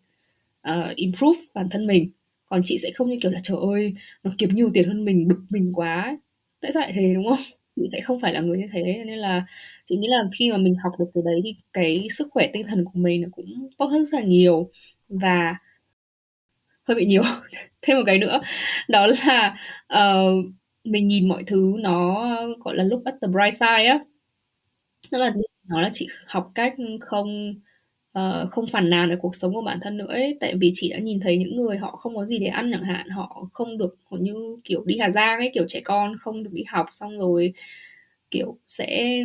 uh, improve bản thân mình. Còn chị sẽ không như kiểu là "Trời ơi, nó kiếm nhiều tiền hơn mình, bực mình quá!" Tại sao lại thế, đúng không? Chị sẽ không phải là người như thế, nên là chị nghĩ là khi mà mình học được cái đấy thì cái sức khỏe tinh thần của mình nó cũng tốt hơn rất là nhiều. Và hơi bị nhiều. *laughs* Thêm một cái nữa, đó là, uh, mình nhìn mọi thứ nó, gọi là, look at the bright side á. Tức là Nó là chị học cách không, ờ, không phàn nàn về cuộc sống của bản thân nữa ấy. Tại vì chị đã nhìn thấy những người họ không có gì để ăn chẳng hạn, họ không được họ như, kiểu, đi Hà Giang ấy, kiểu, trẻ con không được đi học xong rồi, kiểu, sẽ,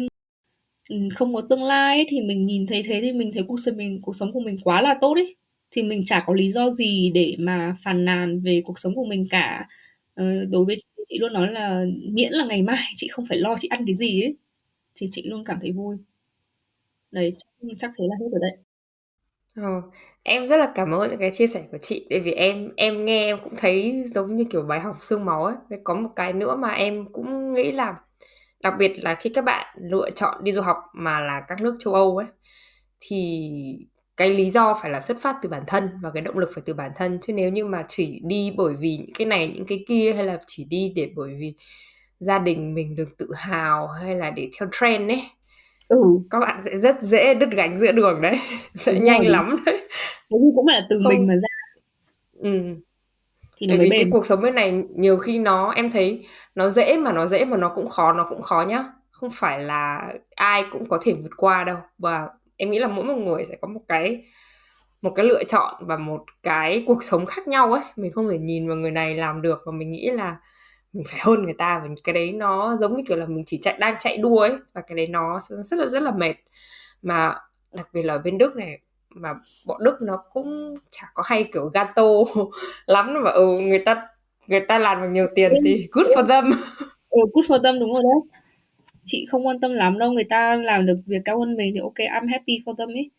ừm, không có tương lai ấy, thì mình nhìn thấy thế thì mình thấy cuộc sống mình cuộc sống của mình quá là tốt ấy. Thì mình chả có lý do gì để mà phàn nàn về cuộc sống của mình cả. Ờ, đối với chị, chị luôn nói là miễn là ngày mai chị không phải lo chị ăn cái gì ấy, thì chị luôn cảm thấy vui. Đấy, chắc chắc thế là hết rồi đấy. Ờ, em rất là cảm ơn những cái chia sẻ của chị, tại vì em em nghe em cũng thấy giống như, kiểu, bài học xương máu ấy. Với có một cái nữa mà em cũng nghĩ là đặc biệt là khi các bạn lựa chọn đi du học mà là các nước châu Âu ấy, thì cái lý do phải là xuất phát từ bản thân và cái động lực phải từ bản thân. Chứ nếu như mà chỉ đi bởi vì những cái này, những cái kia hay là chỉ đi để bởi vì gia đình mình được tự hào hay là để theo trend ấy, Ừ. các bạn sẽ rất dễ đứt gánh giữa đường đấy, *laughs* sẽ Đúng nhanh lắm đấy. Thì cũng là từ mình Không mà ra. Ừm. Thì nó Bởi mới vì cái bền. cuộc sống bên này nhiều khi nó em thấy nó dễ mà nó dễ mà nó cũng khó, nó cũng khó nhá. Không phải là ai cũng có thể vượt qua đâu. Và em nghĩ là mỗi một người sẽ có một cái một cái lựa chọn và một cái cuộc sống khác nhau ấy. Mình không thể nhìn vào người này làm được và mình nghĩ là mình phải hơn người ta và cái đấy nó giống như kiểu là mình chỉ chạy đang chạy đua ấy và cái đấy nó rất là rất là mệt. Mà đặc biệt là ở bên Đức này mà bọn Đức nó cũng chả có hay kiểu gato *laughs* lắm mà ừ, người ta người ta làm được nhiều tiền thì good for them. *laughs* Ừ, good for them, đúng rồi đấy. Chị không quan tâm lắm đâu, người ta làm được việc cao hơn mình thì OK, I'm happy for them ấy.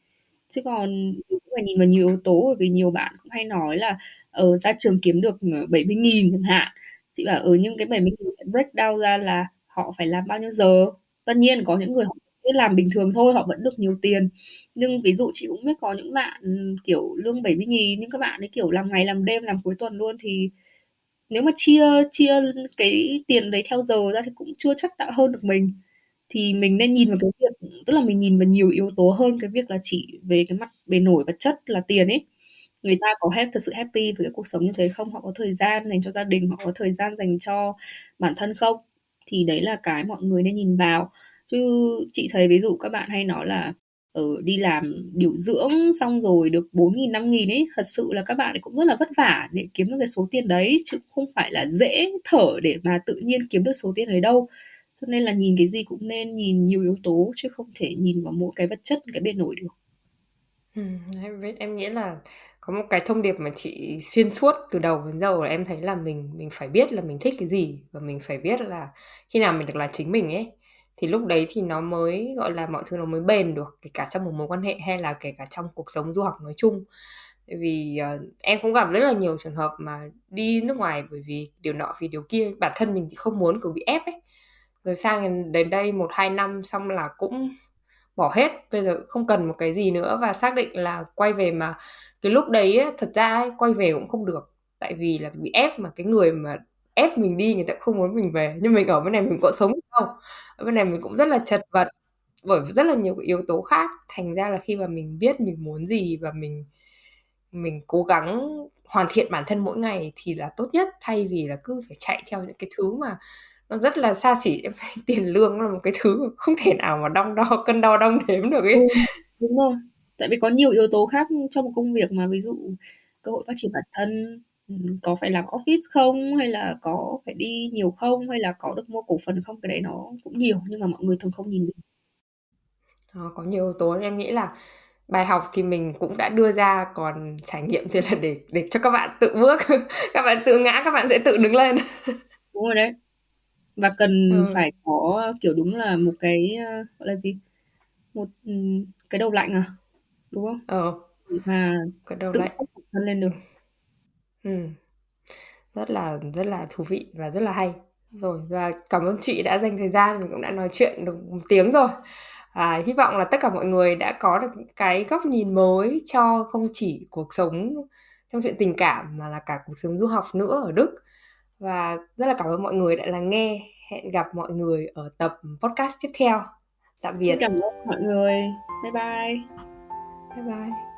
Chứ còn cũng phải nhìn vào nhiều yếu tố, bởi vì nhiều bạn cũng hay nói là, ờ, ra trường kiếm được, ờ, 70.000 chẳng hạn. Chị bảo, ừ, nhưng cái 70.000 break down ra là họ phải làm bao nhiêu giờ. Tất nhiên có những người họ biết làm bình thường thôi, họ vẫn được nhiều tiền. Nhưng ví dụ chị cũng biết có những bạn, ừ, kiểu, lương 70.000 nhưng các bạn ấy, kiểu, làm ngày làm đêm, làm cuối tuần luôn thì nếu mà chia chia cái tiền đấy theo giờ ra thì cũng chưa chắc đã hơn được mình. Thì mình nên nhìn vào cái việc tức là mình nhìn vào nhiều yếu tố hơn cái việc là chỉ về cái mặt bề nổi vật chất là tiền ấy. Người ta có hết thực sự happy với cái cuộc sống như thế không? Họ có thời gian dành cho gia đình, họ có thời gian dành cho bản thân không? Thì đấy là cái mọi người nên nhìn vào. Chứ chị thấy ví dụ các bạn hay nói là, ở đi làm điều dưỡng xong rồi được 4 nghìn 5 nghìn ấy, thật sự là các bạn ấy cũng rất là vất vả để kiếm được cái số tiền đấy, chứ không phải là dễ thở để mà tự nhiên kiếm được số tiền đấy đâu. Cho nên là nhìn cái gì cũng nên nhìn nhiều yếu tố chứ không thể nhìn vào mỗi cái vật chất, cái bề nổi được. Ừ, em nghĩ là có một cái thông điệp mà chị xuyên suốt từ đầu đến giờ là em thấy là mình mình phải biết là mình thích cái gì và mình phải biết là khi nào mình được là chính mình ấy, thì lúc đấy thì nó mới, gọi là, mọi thứ nó mới bền được, kể cả trong một mối quan hệ hay là kể cả trong cuộc sống du học nói chung. Tại vì, uh, em cũng gặp rất là nhiều trường hợp mà đi nước ngoài bởi vì điều nọ vì điều kia, bản thân mình thì không muốn, kiểu, bị ép ấy. Rồi sang đến đây 1-2 năm xong là cũng bỏ hết, bây giờ không cần một cái gì nữa và xác định là quay về mà cái lúc đấy á, thật ra ấy, quay về cũng không được, tại vì là bị ép mà cái người mà ép mình đi người ta cũng không muốn mình về. Nhưng mình ở bên này mình có sống được đâu, ở bên này mình cũng rất là chật vật bởi rất là nhiều cái yếu tố khác, thành ra là khi mà mình biết mình muốn gì và mình mình cố gắng hoàn thiện bản thân mỗi ngày thì là tốt nhất, thay vì là cứ phải chạy theo những cái thứ mà nó rất là xa xỉ. Em *laughs* tiền lương là một cái thứ không thể nào mà đong đo *laughs* cân đo đong đếm được Ừ, ấy. đúng rồi. Tại vì có nhiều yếu tố khác trong một công việc mà, ví dụ cơ hội phát triển bản thân, ừm, có phải làm office không, hay là có phải đi nhiều không, hay là có được mua cổ phần không, cái đấy nó cũng nhiều nhưng mà mọi người thường không nhìn được. Ờ, có nhiều yếu tố em nghĩ là bài học thì mình cũng đã đưa ra, còn trải nghiệm thì là để để cho các bạn tự bước, *laughs* các bạn tự ngã các bạn sẽ tự đứng lên. Đúng rồi đấy. Và cần Ừ. phải có, kiểu, đúng là một cái, ơ, gọi là gì, một, ừm, cái đầu lạnh à, đúng không? Ờ. Để mà Cái đầu tự lạnh. bản thân lên được. Ừm. Rất là rất là thú vị và rất là hay. Rồi, và cảm ơn chị đã dành thời gian, mình cũng đã nói chuyện được 1 tiếng rồi. À, hy vọng là tất cả mọi người đã có được những cái góc nhìn mới cho không chỉ cuộc sống trong chuyện tình cảm mà là cả cuộc sống du học nữa ở Đức. Và rất là cảm ơn mọi người đã lắng nghe. Hẹn gặp mọi người ở tập podcast tiếp theo. Tạm biệt. cảm ơn mọi người. Bye bye. Bye bye.